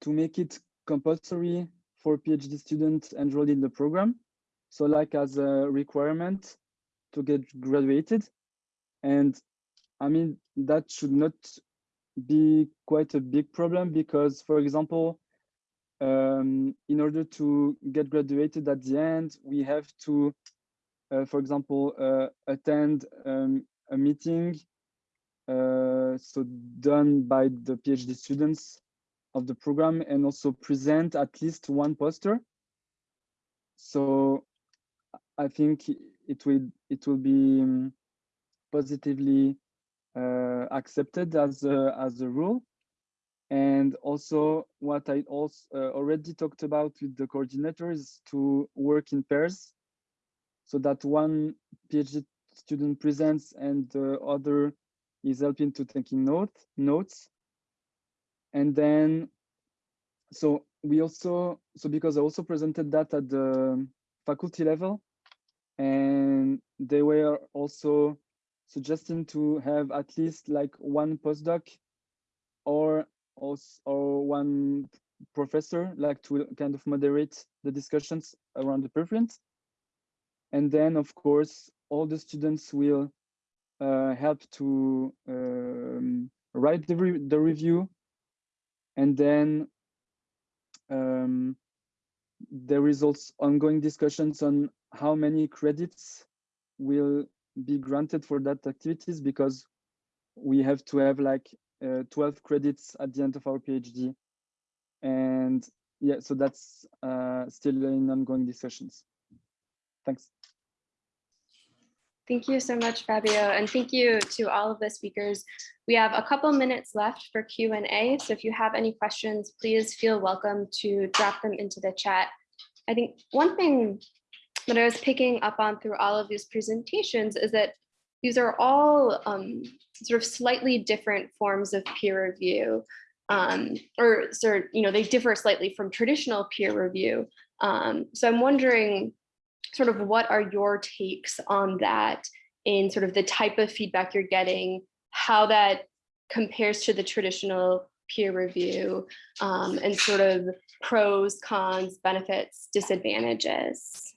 to make it compulsory for phd students enrolled in the program so like as a requirement to get graduated. And i mean that should not be quite a big problem because for example um, in order to get graduated at the end we have to uh, for example uh, attend um, a meeting so done by the phd students of the program and also present at least one poster so I think it will it will be um, positively uh, accepted as a, as a rule. And also what I also uh, already talked about with the coordinators to work in pairs so that one PhD student presents and the other is helping to taking note, notes. And then, so we also, so because I also presented that at the faculty level, and they were also suggesting to have at least like one postdoc or also or one professor like to kind of moderate the discussions around the preprint and then of course all the students will help to um, write the, re the review and then um, also ongoing discussions on how many credits will be granted for that activities because we have to have like uh, 12 credits at the end of our PhD. And yeah, so that's uh, still in ongoing discussions. Thanks. Thank you so much, Fabio, and thank you to all of the speakers. We have a couple minutes left for Q&A, so if you have any questions, please feel welcome to drop them into the chat. I think one thing that I was picking up on through all of these presentations is that these are all um, sort of slightly different forms of peer review, um, or sort of, you know, they differ slightly from traditional peer review. Um, so I'm wondering sort of what are your takes on that in sort of the type of feedback you're getting, how that compares to the traditional peer review um, and sort of pros, cons, benefits, disadvantages.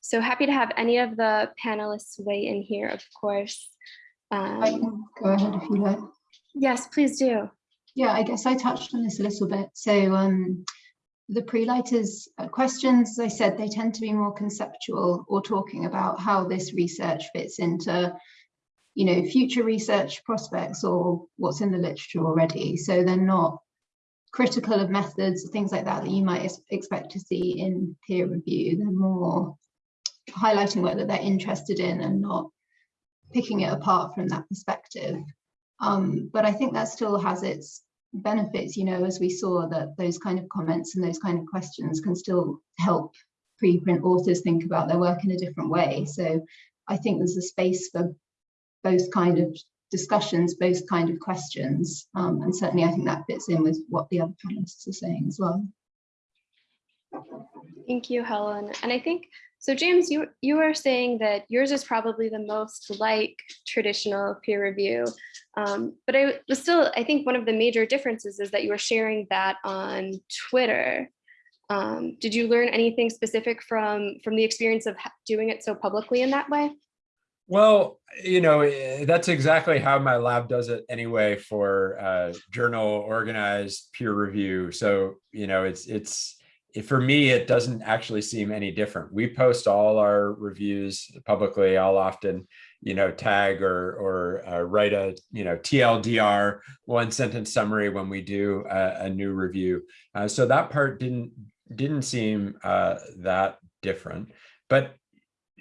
So happy to have any of the panelists weigh in here, of course. I Um, can go ahead if you like. yes, please do. Yeah, I guess I touched on this a little bit. So um, the pre-lighters uh, questions, as I said, they tend to be more conceptual or talking about how this research fits into, you know, future research prospects or what's in the literature already. So they're not critical of methods, things like that, that you might expect to see in peer review. They're more highlighting whether they're interested in and not picking it apart from that perspective. Um, but I think that still has its benefits, you know, as we saw that those kind of comments and those kind of questions can still help preprint authors think about their work in a different way. So I think there's a space for both kind of discussions, both kind of questions. Um, and certainly I think that fits in with what the other panelists are saying as well. Thank you, Helen. And I think, so James, you, you were saying that yours is probably the most like traditional peer review. Um, but I was still, I think one of the major differences is that you were sharing that on Twitter. Um, did you learn anything specific from, from the experience of doing it so publicly in that way? Well, you know, eh, that's exactly how my lab does it anyway for uh, journal organized peer review. So, you know, it's, it's, it- for me, it doesn't actually seem any different. We post all our reviews publicly. I'll often, you know, tag or, or uh, write a, you know, TLDR one sentence summary when we do a, a new review. Uh, so that part didn't, didn't seem uh, that different. But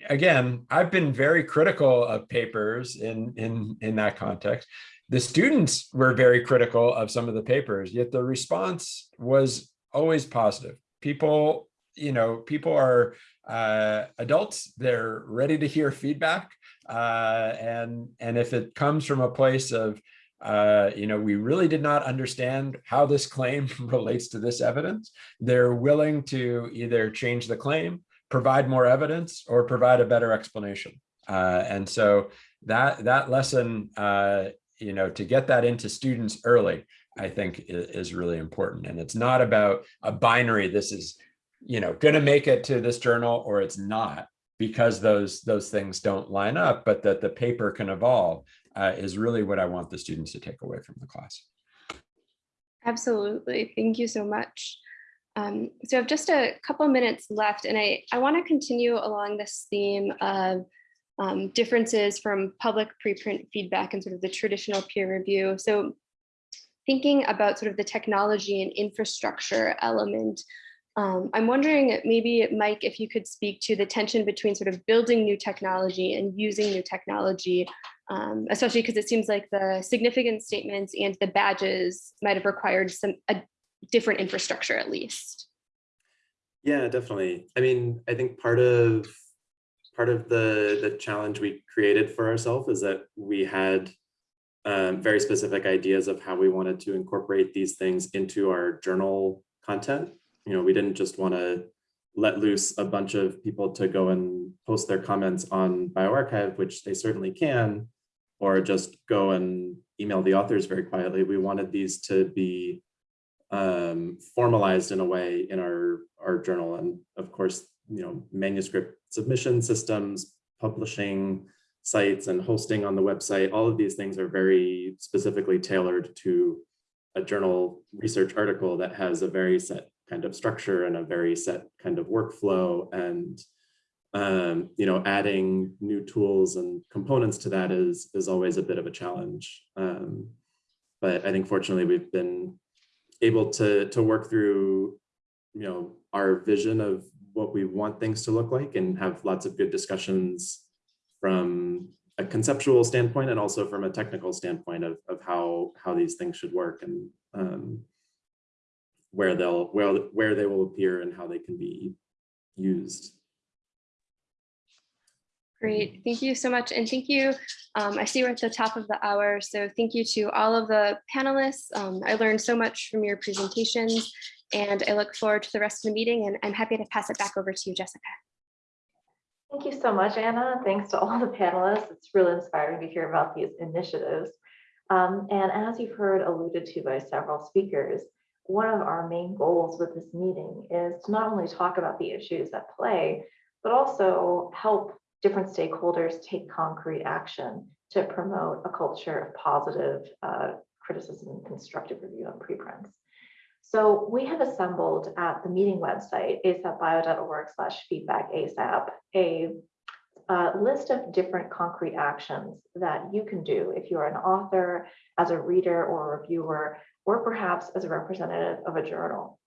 again, I've been very critical of papers in, in, in that context. The students were very critical of some of the papers, yet the response was always positive. People, you know, people are uh, adults, they're ready to hear feedback. Uh, and, and if it comes from a place of, uh, you know, we really did not understand how this claim (laughs) relates to this evidence, they're willing to either change the claim provide more evidence or provide a better explanation. Uh, and so that that lesson, uh, you know, to get that into students early, I think is, really important. And it's not about a binary. This is, you know, going to make it to this journal or it's not because those those things don't line up, but that the paper can evolve uh, is really what I want the students to take away from the class. Absolutely. Thank you so much. Um, so I have just a couple minutes left and I, I want to continue along this theme of um, differences from public preprint feedback and sort of the traditional peer review. So thinking about sort of the technology and infrastructure element, um, I'm wondering maybe Mike, if you could speak to the tension between sort of building new technology and using new technology, um, especially because it seems like the significant statements and the badges might have required some a different infrastructure at least. Yeah, definitely. I mean, I think part of part of the the challenge we created for ourselves is that we had um, very specific ideas of how we wanted to incorporate these things into our journal content. You know, we didn't just want to let loose a bunch of people to go and post their comments on bioRxiv, which they certainly can, or just go and email the authors very quietly. We wanted these to be um, formalized in a way in our, our journal. And of course, you know, manuscript submission systems, publishing sites and hosting on the website, all of these things are very specifically tailored to a journal research article that has a very set kind of structure and a very set kind of workflow and um, you know, adding new tools and components to that is, is always a bit of a challenge. Um, but I think fortunately we've been able to, to work through, you know, our vision of what we want things to look like and have lots of good discussions from a conceptual standpoint and also from a technical standpoint of, of how, how these things should work and um, where they'll, where, where they will appear and how they can be used. Great, thank you so much. And thank you. Um, I see we're at the top of the hour, so thank you to all of the panelists. Um, I learned so much from your presentations and I look forward to the rest of the meeting and I'm happy to pass it back over to you, Jessica. Thank you so much, Anna. Thanks to all the panelists. It's really inspiring to hear about these initiatives. Um, and as you've heard alluded to by several speakers, one of our main goals with this meeting is to not only talk about the issues at play, but also help different stakeholders take concrete action to promote a culture of positive uh, criticism and constructive review on preprints. So we have assembled at the meeting website, asapbio.org slash feedback ASAP, a, a list of different concrete actions that you can do if you're an author, as a reader or a reviewer, or perhaps as a representative of a journal.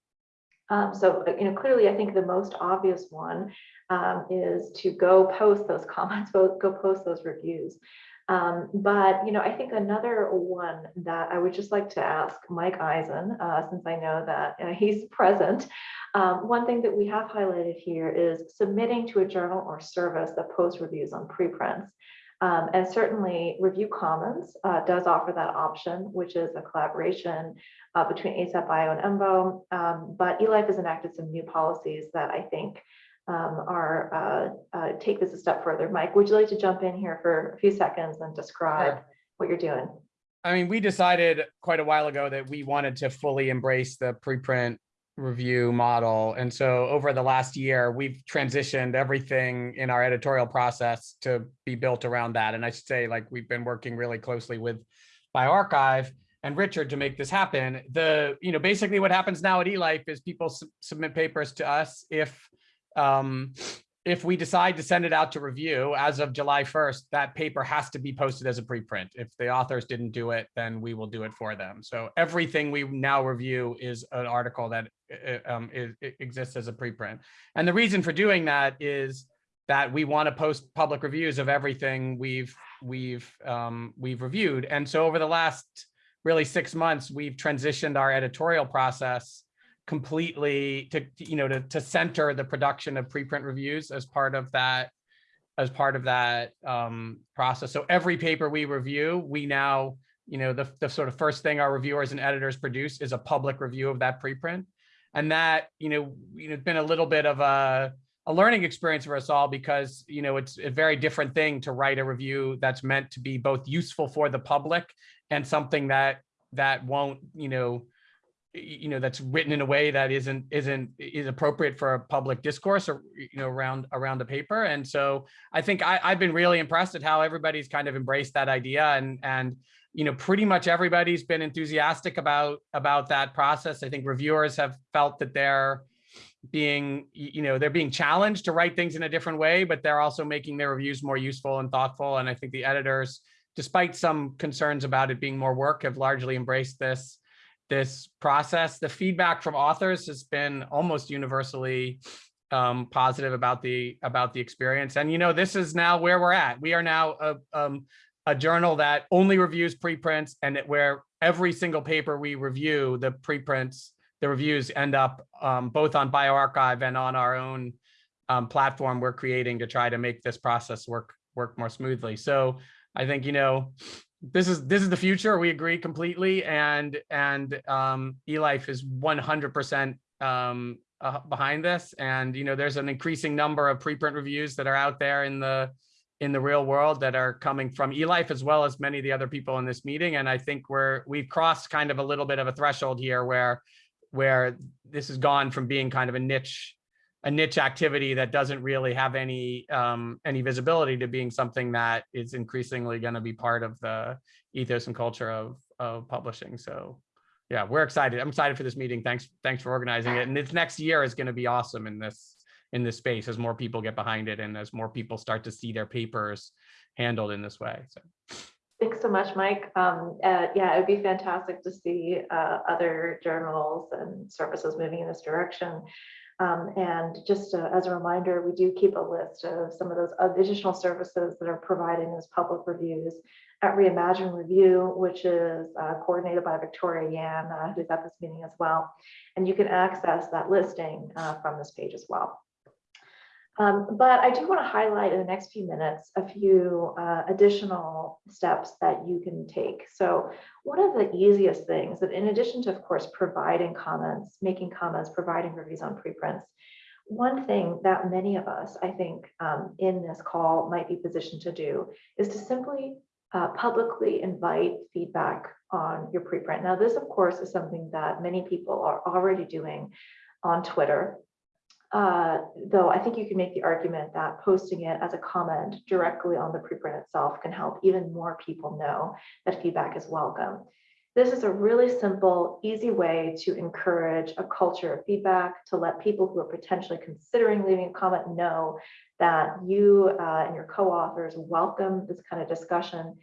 Um, so, you know, clearly, I think the most obvious one um, is to go post those (laughs) comments, go, go post those reviews. Um, but, you know, I think another one that I would just like to ask Mike Eisen, uh, since I know that uh, he's (laughs) present, um, one thing that we have highlighted here is submitting to a journal or service that posts reviews on preprints. Um, and certainly Review Commons uh, does offer that option, which is a collaboration uh, between ASAPbio and EMBO. Um, but eLife has enacted some new policies that I think um, are uh, uh, take this a step further. Mike, would you like to jump in here for a few seconds and describe Sure. what you're doing? I mean, we decided quite a while ago that we wanted to fully embrace the preprint review model. And so over the last year, we've transitioned everything in our editorial process to be built around that. And I should say, like, we've been working really closely with bioRxiv and Richard to make this happen. The, you know, basically what happens now at eLife is people sub- submit papers to us if um, if we decide to send it out to review as of July 1st, that paper has to be posted as a preprint. If the authors didn't do it, then we will do it for them. So everything we now review is an article that uh, um, is, exists as a preprint. And the reason for doing that is that we want to post public reviews of everything we've we've um, we've reviewed. And so over the last really six months, we've transitioned our editorial process completely to, you know, to, to center the production of preprint reviews as part of that, as part of that um, process. So every paper we review, we now, you know, the, the sort of first thing our reviewers and editors produce is a public review of that preprint. And that, you know, you know, it's been a little bit of a, a learning experience for us all because, you know, it's a very different thing to write a review that's meant to be both useful for the public and something that, that won't, you know, you know that's written in a way that isn't isn't is appropriate for a public discourse or you know around around the paper. And so i think I, i've been really impressed at how everybody's kind of embraced that idea and and you know pretty much everybody's been enthusiastic about about that process. I think reviewers have felt that they're being you know they're being challenged to write things in a different way but they're also making their reviews more useful and thoughtful. And i think the editors despite some concerns about it being more work have largely embraced this this process. The feedback from authors has been almost universally um, positive about the about the experience. And you know, this is now where we're at. We are now a um, a journal that only reviews preprints, and it, where every single paper we review, the preprints, the reviews end up um, both on bioRxiv and on our own um, platform we're creating to try to make this process work work more smoothly. So I think you know this is this is the future. We agree completely, and and um, eLife is 100% um, uh, behind this. And, you know, there's an increasing number of preprint reviews that are out there in the in the real world that are coming from eLife as well as many of the other people in this meeting. And I think we're we've crossed kind of a little bit of a threshold here where where this has gone from being kind of a niche a niche activity that doesn't really have any um, any visibility to being something that is increasingly going to be part of the ethos and culture of of publishing. So yeah, we're excited. I'm excited for this meeting. Thanks thanks for organizing it. And this next year is going to be awesome in this in this space as more people get behind it and as more people start to see their papers handled in this way. So. Thanks so much, Mike. Um, uh, yeah, it would be fantastic to see uh, other journals and services moving in this direction. Um, and just uh, as a reminder, we do keep a list of some of those additional services that are providing those public reviews at Reimagine Review, which is uh, coordinated by Victoria Yan, uh, who's at this meeting as well. And you can access that listing uh, from this page as well. Um, but I do want to highlight in the next few minutes a few uh, additional steps that you can take. So one of the easiest things that in addition to, of course, providing comments, making comments, providing reviews on preprints, one thing that many of us, I think, um, in this call might be positioned to do is to simply uh, publicly invite feedback on your preprint. Now, this, of course, is something that many people are already doing on Twitter uh, though I think you can make the argument that posting it as a comment directly on the preprint itself can help even more people know that feedback is welcome. This is a really simple, easy way to encourage a culture of feedback, to let people who are potentially considering leaving a comment know that you uh, and your co-authors welcome this kind of discussion.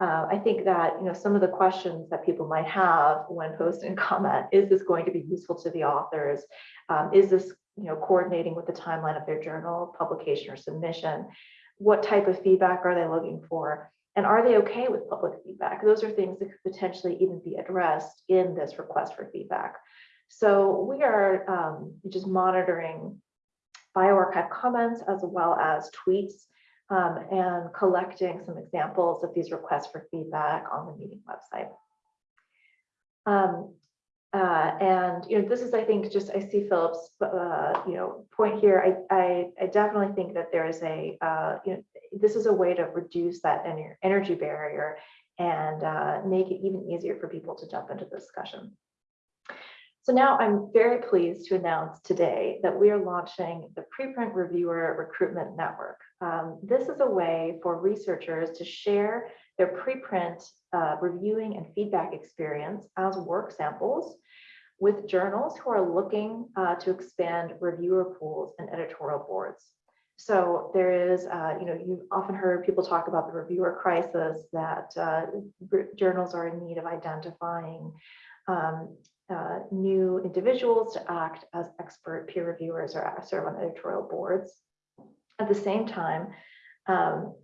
Uh, I think that you know some of the questions that people might have when posting comment, is this going to be useful to the authors? Um, is this you know, coordinating with the timeline of their journal publication or submission. What type of feedback are they looking for? And are they okay with public feedback? Those are things that could potentially even be addressed in this request for feedback. So we are um, just monitoring bioRxiv comments as well as tweets um, and collecting some examples of these requests for feedback on the meeting website. Um, uh, and you know, this is, I think, just I see Philip's, uh, you know, point here. I, I, I definitely think that there is a, uh, you know, this is a way to reduce that energy barrier and uh, make it even easier for people to jump into the discussion. So now I'm very pleased to announce today that we are launching the Preprint Reviewer Recruitment Network. Um, this is a way for researchers to share their preprint uh, reviewing and feedback experience as work samples with journals who are looking uh, to expand reviewer pools and editorial boards. So there is, uh, you know, you've often heard people talk about the reviewer crisis that uh, journals are in need of identifying um, uh, new individuals to act as expert peer reviewers or serve on editorial boards. At the same time, um,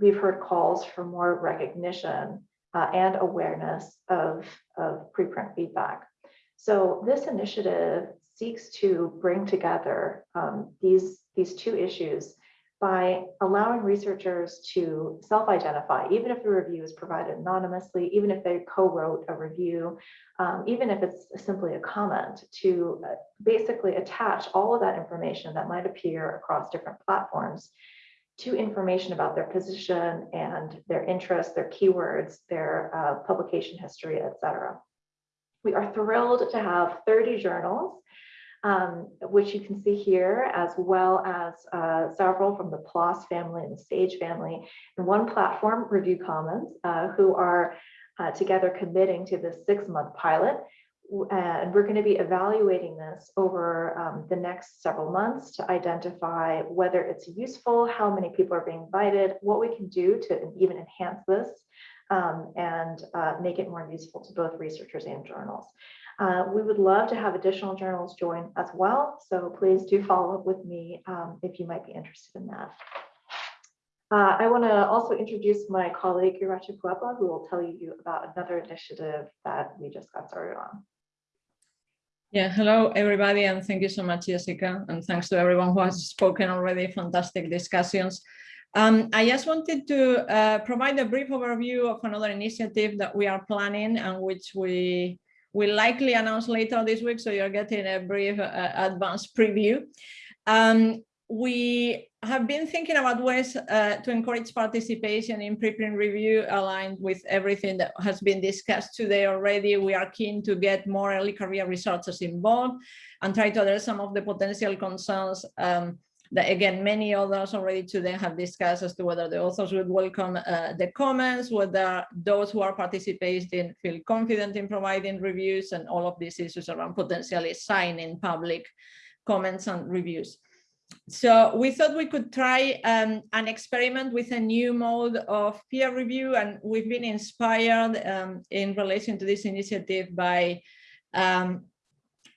we've heard calls for more recognition uh, and awareness of, of preprint feedback. So this initiative seeks to bring together um, these, these two issues by allowing researchers to self-identify, even if the review is provided anonymously, even if they co-wrote a review, um, even if it's simply a comment, to uh, basically attach all of that information that might appear across different platforms to information about their position and their interests, their keywords, their uh, publication history, etc. We are thrilled to have 30 journals, um, which you can see here, as well as uh, several from the PLOS family and the SAGE family, and one platform, Review Commons, uh, who are uh, together committing to this six-month pilot and we're going to be evaluating this over um, the next several months to identify whether it's useful, how many people are being invited, what we can do to even enhance this um, and uh, make it more useful to both researchers and journals. Uh, we would love to have additional journals join as well, so please do follow up with me um, if you might be interested in that. Uh, I want to also introduce my colleague Iratxe Puebla, who will tell you about another initiative that we just got started on. Yeah, hello everybody, and thank you so much, Jessica, and thanks to everyone who has spoken already, fantastic discussions. Um, I just wanted to uh, provide a brief overview of another initiative that we are planning and which we will likely announce later this week, so you're getting a brief uh, advanced preview. Um, we have been thinking about ways uh, to encourage participation in preprint review aligned with everything that has been discussed today already. We are keen to get more early career researchers involved and try to address some of the potential concerns um, that again, many others already today have discussed as to whether the authors would welcome uh, the comments, whether those who are participating feel confident in providing reviews and all of these issues around potentially signing public comments and reviews. So we thought we could try um, an experiment with a new mode of peer review and we've been inspired um, in relation to this initiative by um,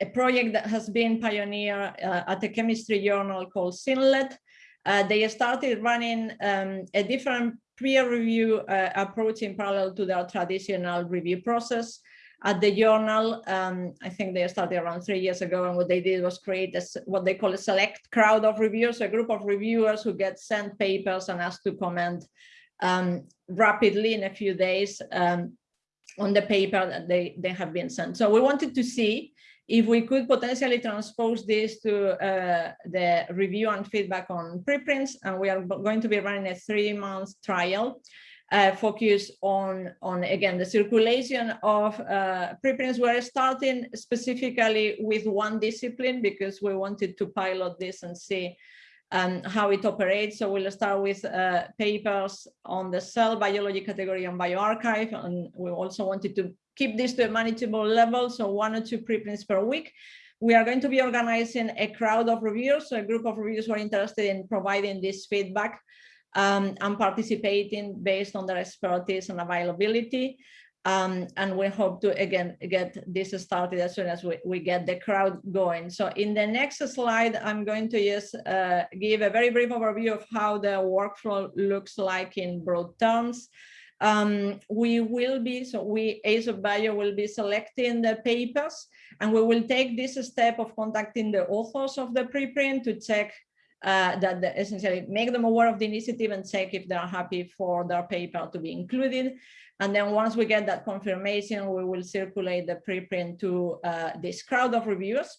a project that has been pioneered uh, at a chemistry journal called Synlett. Uh, they started running um, a different peer review uh, approach in parallel to their traditional review process. At the journal, um, I think they started around three years ago, and what they did was create a, what they call a select crowd of reviewers, a group of reviewers who get sent papers and asked to comment um, rapidly in a few days um, on the paper that they, they have been sent. So we wanted to see if we could potentially transpose this to uh, the review and feedback on preprints, and we are going to be running a three-month trial uh, focused on, on, again, the circulation of uh, preprints. We're starting specifically with one discipline because we wanted to pilot this and see um, how it operates. So we'll start with uh, papers on the cell biology category and bioRxiv. and we also wanted to keep this to a manageable level, so one or two preprints per week. We are going to be organizing a crowd of reviewers, so a group of reviewers who are interested in providing this feedback um, and participating based on their expertise and availability. Um, and we hope to, again, get this started as soon as we, we get the crowd going. So in the next slide, I'm going to just uh, give a very brief overview of how the workflow looks like in broad terms. Um, we will be, so we, ASAPbio will be selecting the papers and we will take this step of contacting the authors of the preprint to check uh, that the, essentially make them aware of the initiative and check if they're happy for their paper to be included. And then once we get that confirmation, we will circulate the preprint to uh, this crowd of reviewers.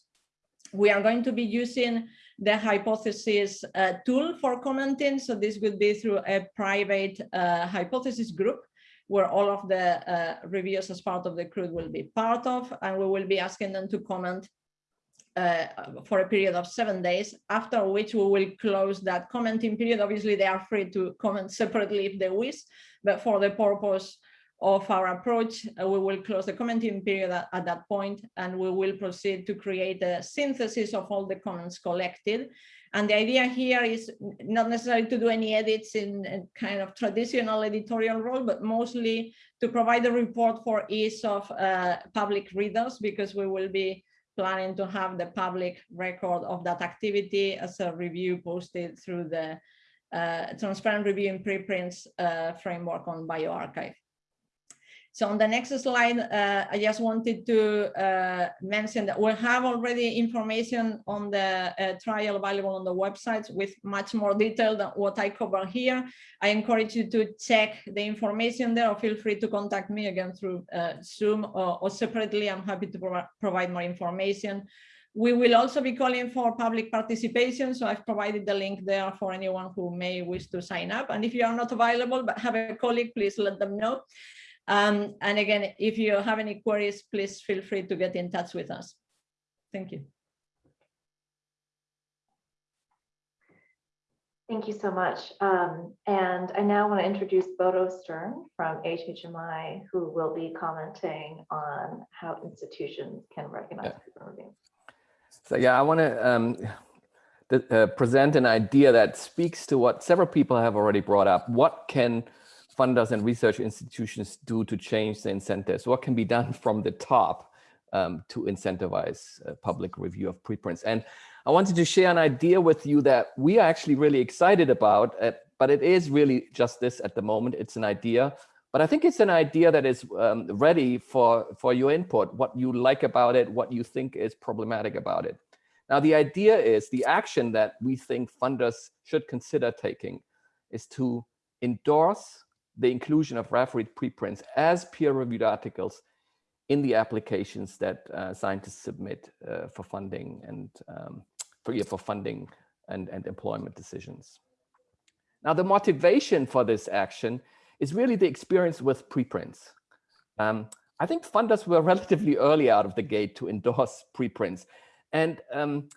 We are going to be using the hypothesis uh, tool for commenting. So this would be through a private uh, hypothesis group where all of the uh, reviewers as part of the crew will be part of, and we will be asking them to comment uh, for a period of seven days, after which we will close that commenting period. Obviously, they are free to comment separately if they wish, but for the purpose of our approach, uh, we will close the commenting period at, at, that point, and we will proceed to create a synthesis of all the comments collected. And the idea here is not necessarily to do any edits in a kind of traditional editorial role, but mostly to provide a report for ease of uh, public readers, because we will be planning to have the public record of that activity as a review posted through the uh, transparent review in preprints uh, framework on bioRxiv. So on the next slide, uh, I just wanted to uh, mention that we have already information on the uh, trial available on the website with much more detail than what I cover here. I encourage you to check the information there or feel free to contact me again through uh, Zoom or, or, separately. I'm happy to pro provide more information. We will also be calling for public participation. So I've provided the link there for anyone who may wish to sign up. And if you are not available, but have a colleague, please let them know. Um, and again, if you have any queries, please feel free to get in touch with us. Thank you. Thank you so much. Um, and I now want to introduce Bodo Stern from HHMI, who will be commenting on how institutions can recognize yeah. review. So yeah, I want to um, uh, present an idea that speaks to what several people have already brought up. What can funders and research institutions do to change the incentives? What can be done (laughs) from the top um, to incentivize uh, public review of preprints? And I wanted to share an idea with you that we are actually really excited about, uh, but it is really just this at the moment. It's an idea, but I think it's an idea that is um, ready for, for your input, what you like about it, what you think is problematic about it. Now, the idea is the action that we think funders should consider taking is to endorse the inclusion of refereed preprints as peer-reviewed articles in the applications that uh, scientists submit uh, for funding and um, for, yeah, for funding and, and employment decisions. Now, the motivation for this action is really the experience with preprints. Um, I think funders were (laughs) relatively early out of the gate to endorse preprints. And um,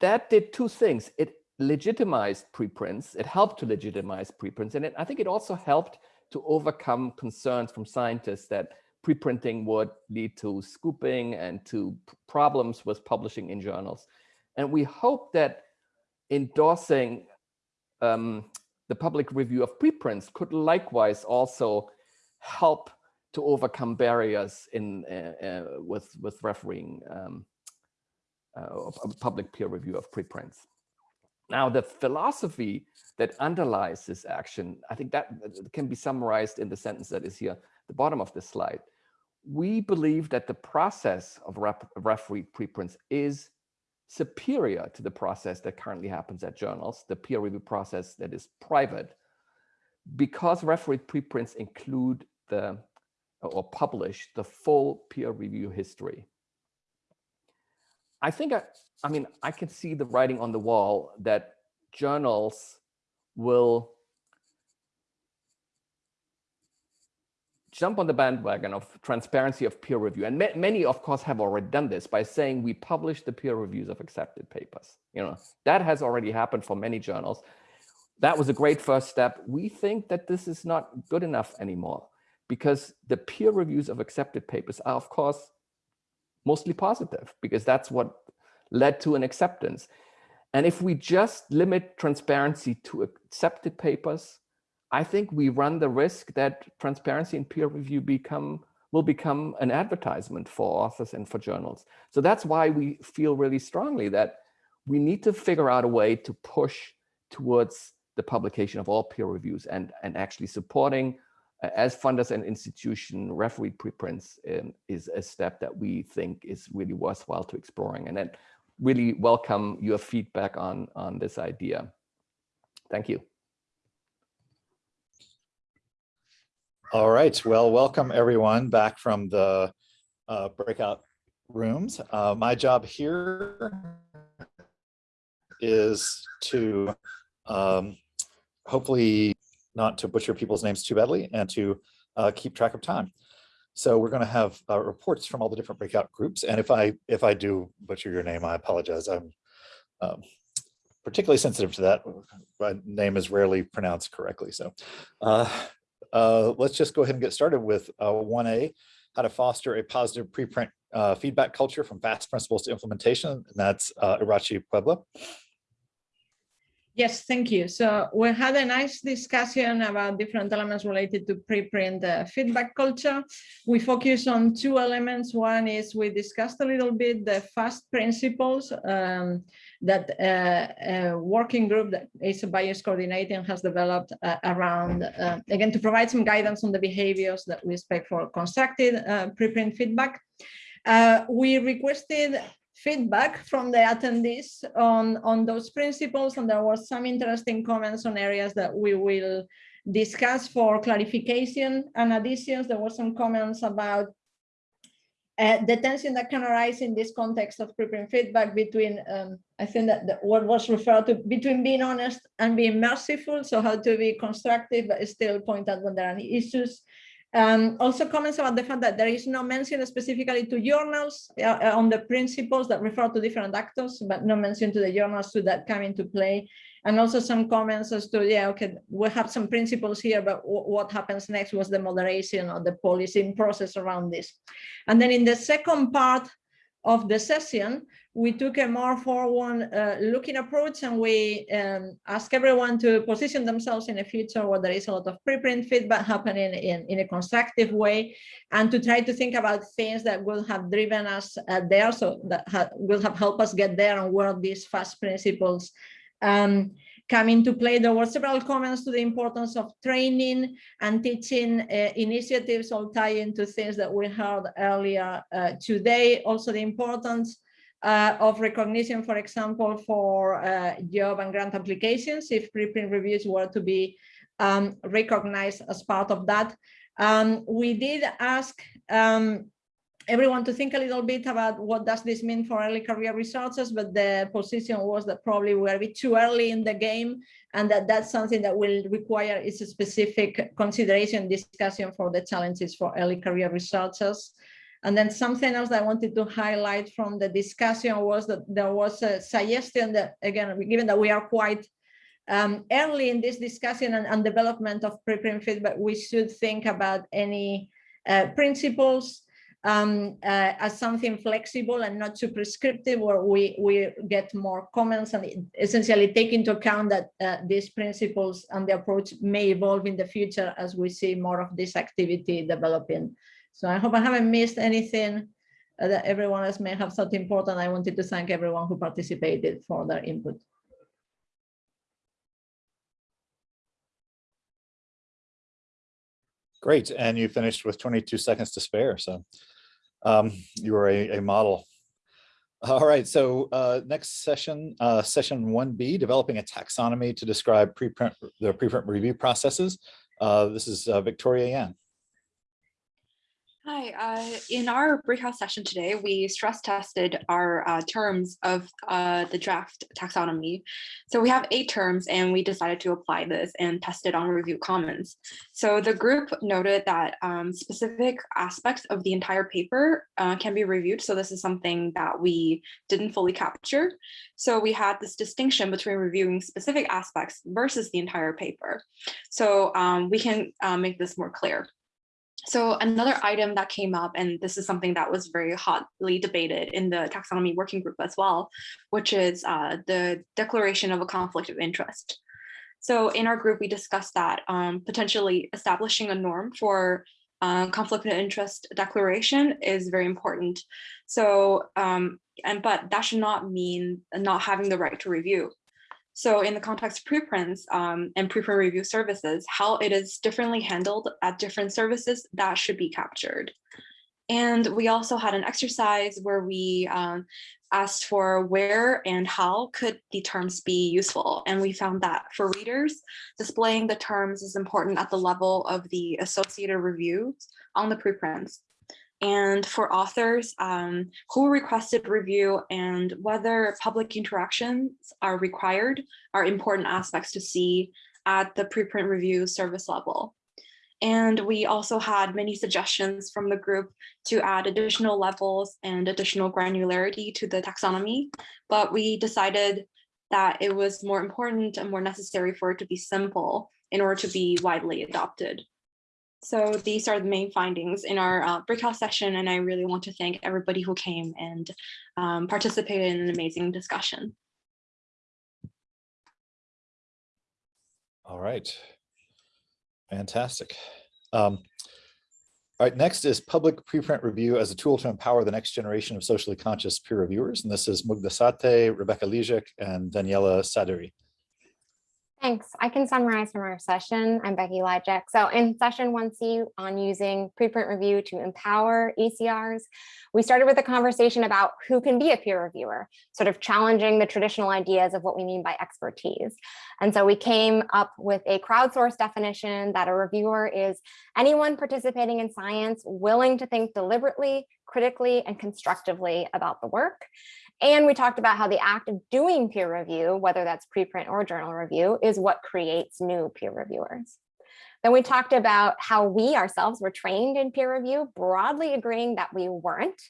that did two things. It legitimized preprints. It helped to legitimize preprints. And it, I think it also helped to overcome concerns from scientists that preprinting would lead to scooping and to problems with publishing in journals. And we hope that endorsing um, the public review of preprints could likewise also help to overcome barriers in uh, uh, with with refereeing um, uh, public peer review of preprints. Now, the philosophy that underlies this action, I think that uh, uh, can be summarized in the sentence that is here at the bottom of this slide. We believe that the process of ref referee preprints is superior to the process that currently happens at journals, the peer review process that is private, because referee preprints include the or publish the full peer review history. I think, I, I mean, I can see the writing on the wall that journals will jump on the bandwagon of transparency of peer review. And ma many, of course, have already done this by saying we publish the peer reviews of accepted papers. You know, that has already happened for many journals. That was a great first step. We think that this is not good enough anymore because the peer reviews of accepted papers are, of course, mostly positive because that's what led to an acceptance. And if we just limit transparency to accepted papers, I think we run the risk that transparency and peer review become will become an advertisement for authors and for journals. So that's why we feel really strongly that we need to figure out a way to push towards the publication of all peer reviews and, and actually supporting as funders and institution referee preprints um, is a step that we think is really worthwhile to exploring. And then really welcome your feedback on on this idea. Thank you. All right. Well welcome everyone back from the uh, breakout rooms. Uh, my job here is to um, hopefully not to butcher people's names too badly and to uh, keep track of time. So we're going to have uh, reports from all the different breakout groups. And if I if I do butcher your name, I apologize. I'm um, particularly sensitive to that. My name is rarely pronounced correctly. So uh, uh let's just go ahead and get started with 1A, uh, how to foster a positive preprint uh, feedback culture from FAST principles to implementation. And that's Iratxe Puebla. Yes, thank you. So we had a nice discussion about different elements related to preprint uh, feedback culture. We focus on two elements. One is we discussed a little bit the FAST principles um, that uh, a working group that is Bio is coordinating has developed uh, around, uh, again, to provide some guidance on the behaviors that we expect for constructed uh, preprint feedback. Uh, we requested feedback from the attendees on, on those principles. And there was some interesting comments on areas that we will discuss for clarification and additions. There were some comments about uh, the tension that can arise in this context of preprint feedback between, um, I think that the, what was referred to between being honest and being merciful. So how to be constructive, but still point out when there are any issues. Um, also comments about the fact that there is no mention specifically to journals uh, on the principles that refer to different actors, but no mention to the journals to that come into play. And also some comments as to, yeah, okay, we have some principles here, but what happens next was the moderation or the policing process around this. And then in the second part of the session, we took a more forward uh, looking approach and we um, ask everyone to position themselves in a future where there is a lot of preprint feedback happening in, in a constructive way and to try to think about things that will have driven us uh, there so that ha will have helped us get there and where these fast principles um, come into play. There were several comments to the importance of training and teaching uh, initiatives all tie into things that we heard earlier uh, today. Also the importance uh, of recognition, for example, for uh, job and grant applications, if preprint reviews were to be um, recognized as part of that. Um, we did ask um, everyone to think a little bit about what does this mean for early career researchers, but the position was that probably we're a bit too early in the game and that that's something that will require is a specific consideration discussion for the challenges for early career researchers. And then something else I wanted to highlight from the discussion was that there was a suggestion that, again, given that we are quite um, early in this discussion and, and development of preprint feedback, we should think about any uh, principles um, uh, as something flexible and not too prescriptive where we, we get more comments and essentially take into account that uh, these principles and the approach may evolve in the future as we see more of this activity developing. So I hope I haven't missed anything uh, that everyone else may have thought important. I wanted to thank everyone who participated for their input. Great, and you finished with 22 seconds to spare, so um, you are a, a model. All right, so uh, next session, uh, session 1B, developing a taxonomy to describe preprint the preprint review processes. Uh, this is uh, Victoria Yan. Hi, uh, in our breakout session today, we stress tested our uh, terms of uh, the draft taxonomy. So we have eight terms and we decided to apply this and test it on review commons. So the group noted that um, specific aspects of the entire paper uh, can be reviewed. So this is something that we didn't fully capture. So we had this distinction between reviewing specific aspects versus the entire paper. So um, we can uh, make this more clear. So another item that came up, and this is something that was very hotly debated in the taxonomy working group as well, which is uh, the declaration of a conflict of interest. So in our group, we discussed that um, potentially establishing a norm for uh, conflict of interest declaration is very important. So, um, and but that should not mean not having the right to review. So in the context of preprints um, and preprint review services, how it is differently handled at different services, that should be captured. And we also had an exercise where we um, asked for where and how could the terms be useful. And we found that for readers, displaying the terms is important at the level of the associated reviews on the preprints and for authors um, who requested review and whether public interactions are required are important aspects to see at the preprint review service level. And we also had many suggestions from the group to add additional levels and additional granularity to the taxonomy, but we decided that it was more important and more necessary for it to be simple in order to be widely adopted. So these are the main findings in our uh, breakout session, and I really want to thank everybody who came and um, participated in an amazing discussion. All right, fantastic. Um, all right, next is public preprint review as a tool to empower the next generation of socially conscious peer reviewers. And this is Mugdha Sathe, Rebecca Lijek, and Daniela Saderi. Thanks. I can summarize from our session. I'm Becky Lijek. So in session 1C on using preprint review to empower ECRs, we started with a conversation about who can be a peer reviewer, sort of challenging the traditional ideas of what we mean by expertise. And so we came up with a crowdsourced definition that a reviewer is anyone participating in science willing to think deliberately, critically, and constructively about the work. And we talked about how the act of doing peer review, whether that's preprint or journal review, is what creates new peer reviewers. Then we talked about how we ourselves were trained in peer review, broadly agreeing that we weren't.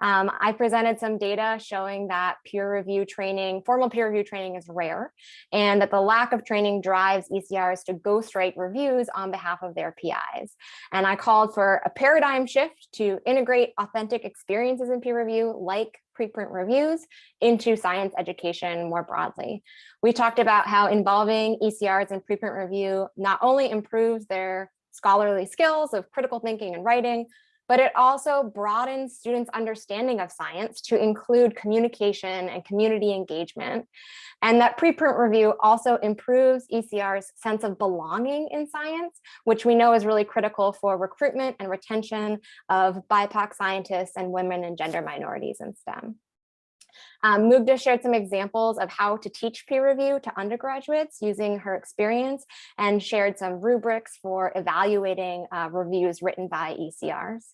Um, I presented some data showing that peer review training, formal peer review training is rare, and that the lack of training drives ECRs to ghostwrite reviews on behalf of their PIs. And I called for a paradigm shift to integrate authentic experiences in peer review, like preprint reviews into science education more broadly. We talked about how involving ECRs in preprint review not only improves their scholarly skills of critical thinking and writing, but it also broadens students' understanding of science to include communication and community engagement. And that preprint review also improves ECR's sense of belonging in science, which we know is really critical for recruitment and retention of BIPOC scientists and women and gender minorities in STEM. Um, Mugdha shared some examples of how to teach peer review to undergraduates using her experience and shared some rubrics for evaluating uh, reviews written by ECRs.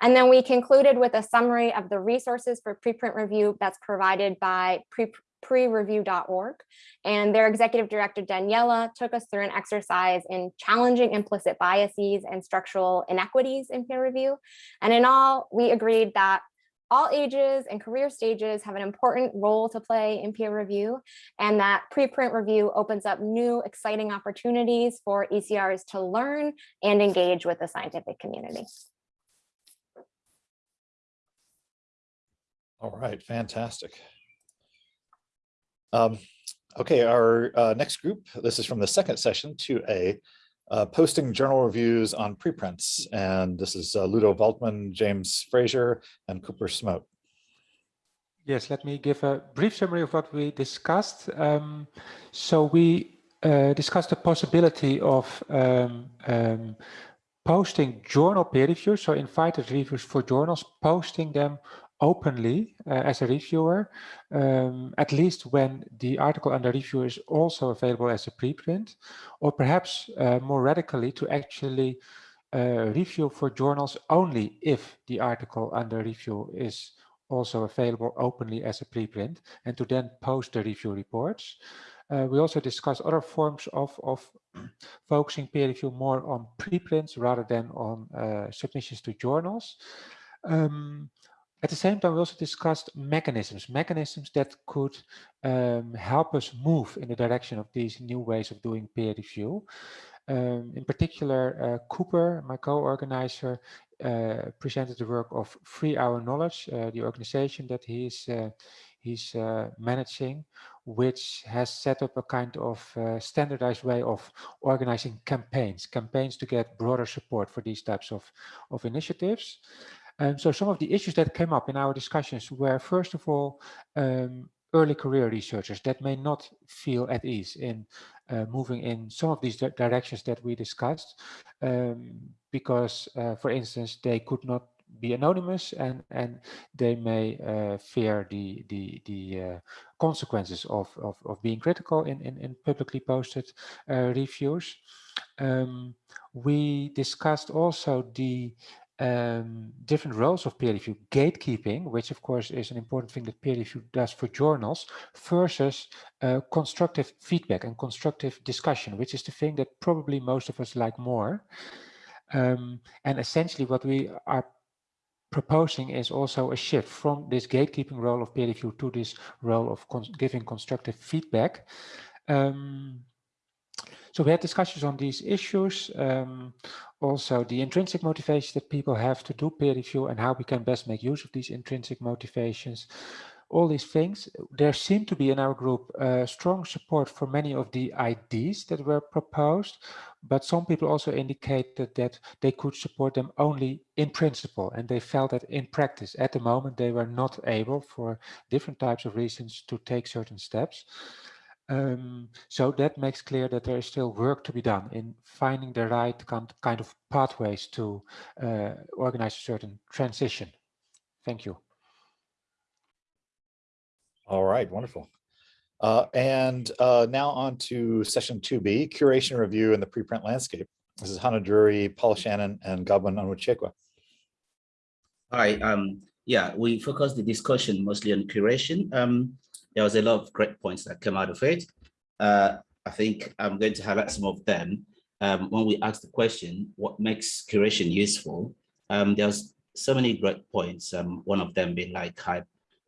And then we concluded with a summary of the resources for preprint review that's provided by pre prereview.org. And their executive director, Daniela, took us through an exercise in challenging implicit biases and structural inequities in peer review. And in all, we agreed that all ages and career stages have an important role to play in peer review and that preprint review opens up new exciting opportunities for ECRs to learn and engage with the scientific community. All right, fantastic. Um, okay, our uh, next group, this is from the second session 2A, uh, posting journal reviews on preprints. And this is uh, Ludo Waltman, James Fraser, and Cooper Smout. Yes, let me give a brief summary of what we discussed. Um, so we uh, discussed the possibility of um, um, posting journal peer reviews, so invited reviews for journals, posting them openly uh, as a reviewer, um, at least when the article under review is also available as a preprint, or perhaps uh, more radically to actually uh, review for journals only if the article under review is also available openly as a preprint and to then post the review reports. Uh, we also discuss other forms of, of (clears throat) focusing peer review more on preprints rather than on uh, submissions to journals. Um, at the same time, we also discussed mechanisms, mechanisms that could um, help us move in the direction of these new ways of doing peer review. Um, in particular, uh, Cooper, my co-organizer, uh, presented the work of Free Our Knowledge, uh, the organization that he's uh, he's uh, managing, which has set up a kind of uh, standardized way of organizing campaigns, campaigns to get broader support for these types of, of initiatives. Um, so some of the issues that came up in our discussions were, first of all, um, early career researchers that may not feel at ease in uh, moving in some of these directions that we discussed, um, because, uh, for instance, they could not be anonymous and and they may uh, fear the the the uh, consequences of, of of being critical in in, in publicly posted uh, reviews. Um, we discussed also the um, different roles of peer review, gatekeeping, which of course is an important thing that peer review does for journals, versus uh, constructive feedback and constructive discussion, which is the thing that probably most of us like more. Um, and essentially what we are proposing is also a shift from this gatekeeping role of peer review to this role of con giving constructive feedback. Um, so we had discussions on these issues, um, also the intrinsic motivations that people have to do peer review and how we can best make use of these intrinsic motivations. All these things, there seemed to be in our group uh, strong support for many of the ideas that were proposed, but some people also indicated that they could support them only in principle and they felt that in practice at the moment they were not able for different types of reasons to take certain steps. Um, so that makes clear that there is still work to be done in finding the right kind of pathways to uh, organize a certain transition. Thank you. All right, wonderful. Uh, and uh, now on to session 2B, curation review in the preprint landscape. This is Hannah Drury, Paul Shannon, and Godwin Onwuchekwa. Hi, um, yeah, we focus the discussion mostly on curation. Um, there was a lot of great points that came out of it. Uh, I think I'm going to highlight some of them. Um, when we asked the question, what makes curation useful? Um, there's so many great points. Um, one of them being like,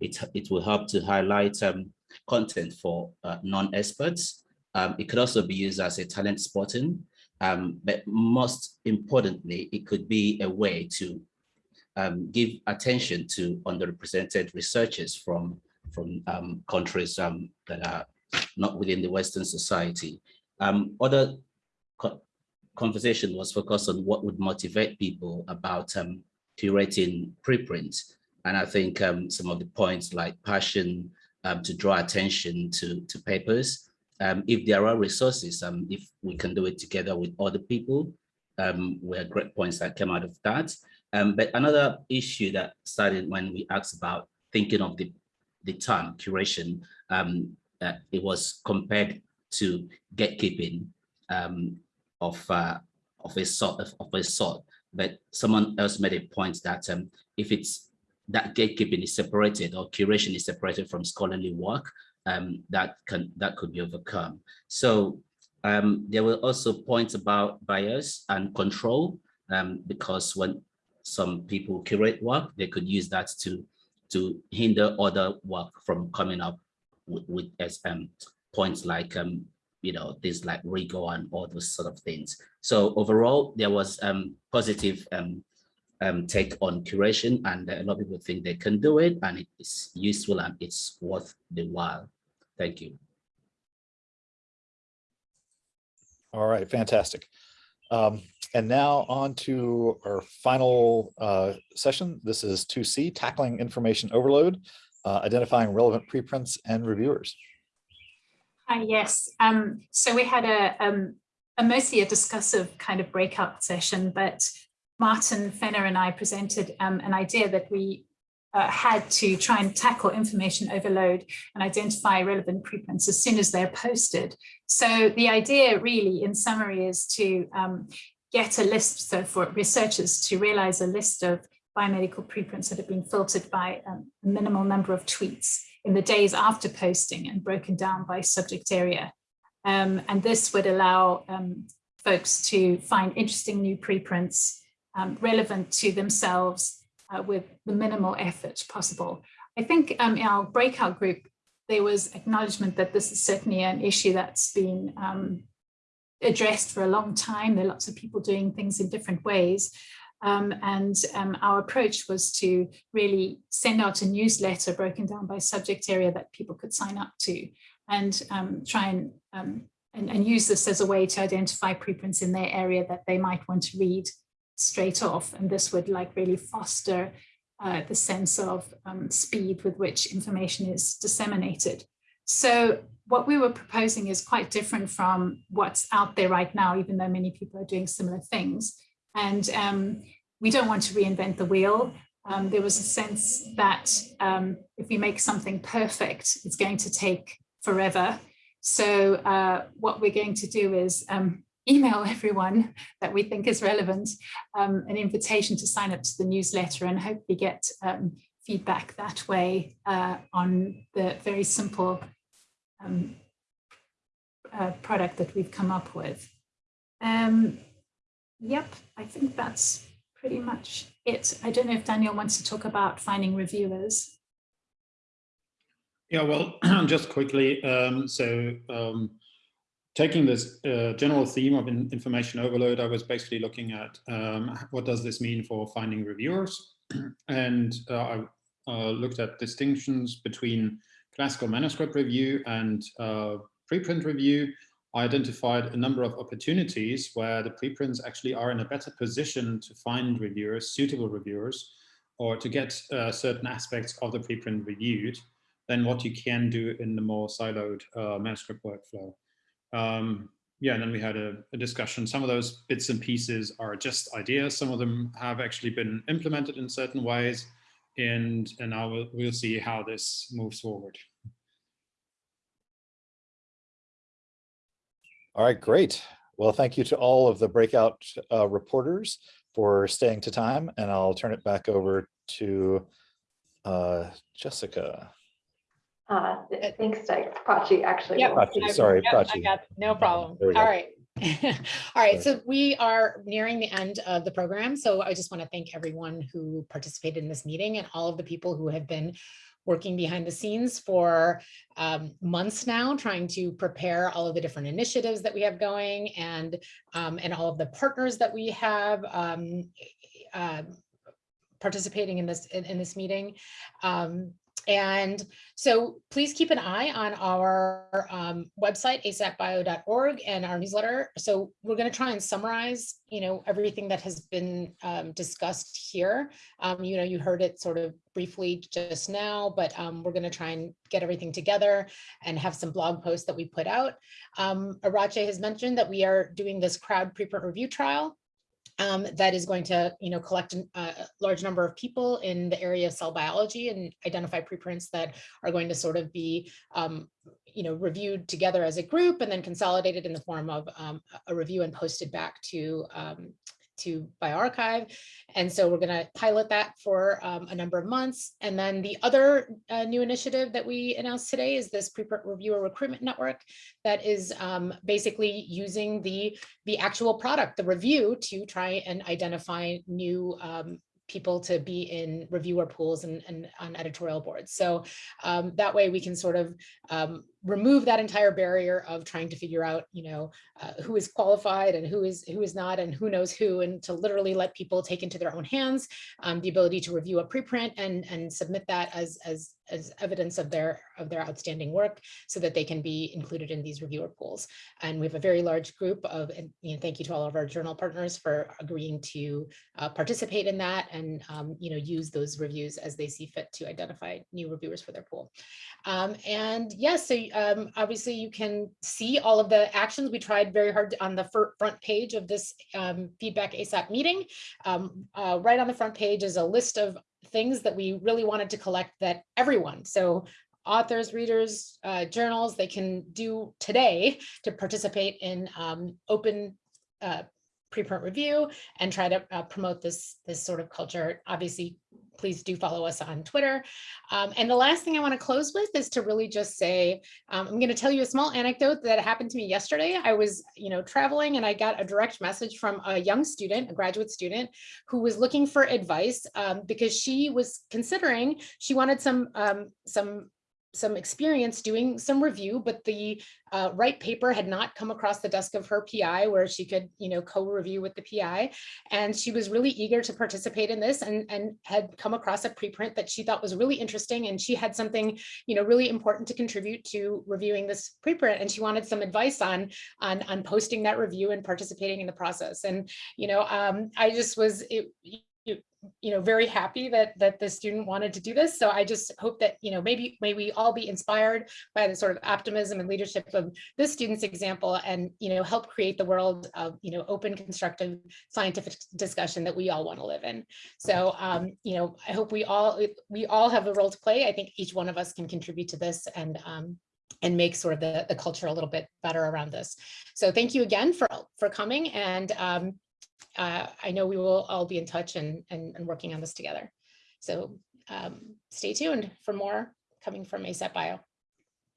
it, it will help to highlight um, content for uh, non-experts. Um, it could also be used as a talent spotting, um, but most importantly, it could be a way to give attention to underrepresented researchers from from um, countries um, that are not within the Western society. Um, other co conversation was focused on what would motivate people about um, curating preprints. And I think um, some of the points like passion um, to draw attention to, to papers. if there are resources, if we can do it together with other people, were great points that came out of that. but another issue that started when we asked about thinking of the the term curation, um, uh, it was compared to gatekeeping um, of uh, of a sort of, of a sort. But someone else made a point that um, if it's that gatekeeping is separated or curation is separated from scholarly work, um, that can that could be overcome. So um, there were also points about bias and control, um, because when some people curate work, they could use that to to hinder other work from coming up with, with as um, points like um, you know things like rigor and all those sort of things. So overall, there was um, positive um, um, take on curation, and a lot of people think they can do it, and it's useful and it's worth the while. Thank you. All right, fantastic. Um, and now on to our final uh, session. This is 2C, Tackling Information Overload, uh, Identifying Relevant Preprints and Reviewers. Hi, yes. Um, so we had a, um, a mostly a discussive kind of breakout session, but Martin Fenner and I presented um, an idea that we uh, had to try and tackle information overload and identify relevant preprints as soon as they're posted. So the idea really in summary is to um, get a list, so for researchers to realize a list of biomedical preprints that have been filtered by um, a minimal number of tweets in the days after posting and broken down by subject area. Um, and this would allow um, folks to find interesting new preprints um, relevant to themselves uh, with the minimal effort possible. I think um, in our breakout group, there was acknowledgement that this is certainly an issue that's been um, addressed for a long time. There are lots of people doing things in different ways. Um, and um, our approach was to really send out a newsletter broken down by subject area that people could sign up to and um, try and, and, and use this as a way to identify preprints in their area that they might want to read straight off. And this would like really foster uh, the sense of um, speed with which information is disseminated. So what we were proposing is quite different from what's out there right now, even though many people are doing similar things. And um, we don't want to reinvent the wheel. Um, there was a sense that um, if we make something perfect, it's going to take forever. So uh, what we're going to do is um, email (laughs) everyone that we think is relevant um, an invitation to sign up to the newsletter and hopefully get um, feedback that way uh, on the very simple um, uh, product that we've come up with. Um, yep, I think that's pretty much it. I don't know if Daniel wants to talk about finding reviewers. Yeah, well, (clears throat) just quickly, um, so um, taking this uh, general theme of in information overload, I was basically looking at um, what does this mean for finding reviewers? (clears throat) and uh, I uh, looked at distinctions between classical manuscript review and uh, preprint review. I identified a number of opportunities where the preprints actually are in a better position to find reviewers, suitable reviewers, or to get uh, certain aspects of the preprint reviewed than what you can do in the more siloed uh, manuscript workflow. Um, yeah, and then we had a, a, discussion. Some of those bits and pieces are just ideas. Some of them have actually been implemented in certain ways. And, and now we'll, we'll see how this moves forward. All right, great. Well, thank you to all of the breakout uh, reporters for staying to time. And I'll turn it back over to uh, Jessica. Uh, thanks, Prachi, actually. Yep. Prachi, sorry, yep, Prachi. I got, no problem. There we go. All right. (laughs) All right, so we are nearing the end of the program. So I just want to thank everyone who participated in this meeting and all of the people who have been working behind the scenes for um, months now, trying to prepare all of the different initiatives that we have going and, um, and all of the partners that we have um, uh, participating in this in, in this meeting. Um, and so please keep an eye on our um, website, asapbio.org and our newsletter. So we're going to try and summarize, you know, everything that has been um, discussed here. Um, you know, you heard it sort of briefly just now, but um, we're going to try and get everything together and have some blog posts that we put out. Um, Iratxe has mentioned that we are doing this crowd preprint review trial um, that is going to, you know, collect an- a large number of people in the area of cell biology and identify preprints that are going to sort of be, um, you know, reviewed together as a group and then consolidated in the form of um, a review and posted back to um, to bioRxiv. And so we're going to pilot that for um, a number of months. And then the other uh, new initiative that we announced today is this preprint reviewer recruitment network that is um, basically using the, the actual product, the review to try and identify new um, people to be in reviewer pools and, and on editorial boards. So um, that way we can sort of um, remove that entire barrier of trying to figure out, you know, uh, who is qualified and who is who is not and who knows who, and to literally let people take into their own hands um, the ability to review a preprint and and submit that as as as evidence of their of their outstanding work so that they can be included in these reviewer pools. And we have a very large group of, and you know, thank you to all of our journal partners for agreeing to uh, participate in that and, um, you know, use those reviews as they see fit to identify new reviewers for their pool. Um, and yes, so um, obviously you can see all of the actions. We tried very hard on the front page of this um, feedback ASAP meeting. Um, uh, right on the front page is a list of things that we really wanted to collect that everyone, so authors, readers, uh, journals, they can do today to participate in um, open uh, preprint review and try to uh, promote this, this sort of culture. Obviously, please do follow us on Twitter. Um, and the last thing I want to close with is to really just say, um, I'm going to tell you a small anecdote that happened to me yesterday. I was, you know, traveling and I got a direct message from a young student, a graduate student, who was looking for advice um, because she was considering, she wanted some, um, some some experience doing some review, but the uh, right paper had not come across the desk of her PI where she could, you know, co-review with the PI. And she was really eager to participate in this and, and had come across a preprint that she thought was really interesting. And she had something, you know, really important to contribute to reviewing this preprint. And she wanted some advice on, on, on posting that review and participating in the process. And, you know, um, I just was, it, you know, very happy that that the student wanted to do this. So I just hope that, you know, maybe may we all be inspired by the sort of optimism and leadership of this student's example and, you know, help create the world of, you know, open, constructive scientific discussion that we all want to live in. So, um, you know, I hope we all we all have a role to play. I think each one of us can contribute to this and um, and make sort of the, the culture a little bit better around this. So thank you again for, for coming. And um, uh, I know we will all be in touch and, and, and working on this together. So um, stay tuned for more coming from ASAPbio.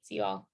See you all.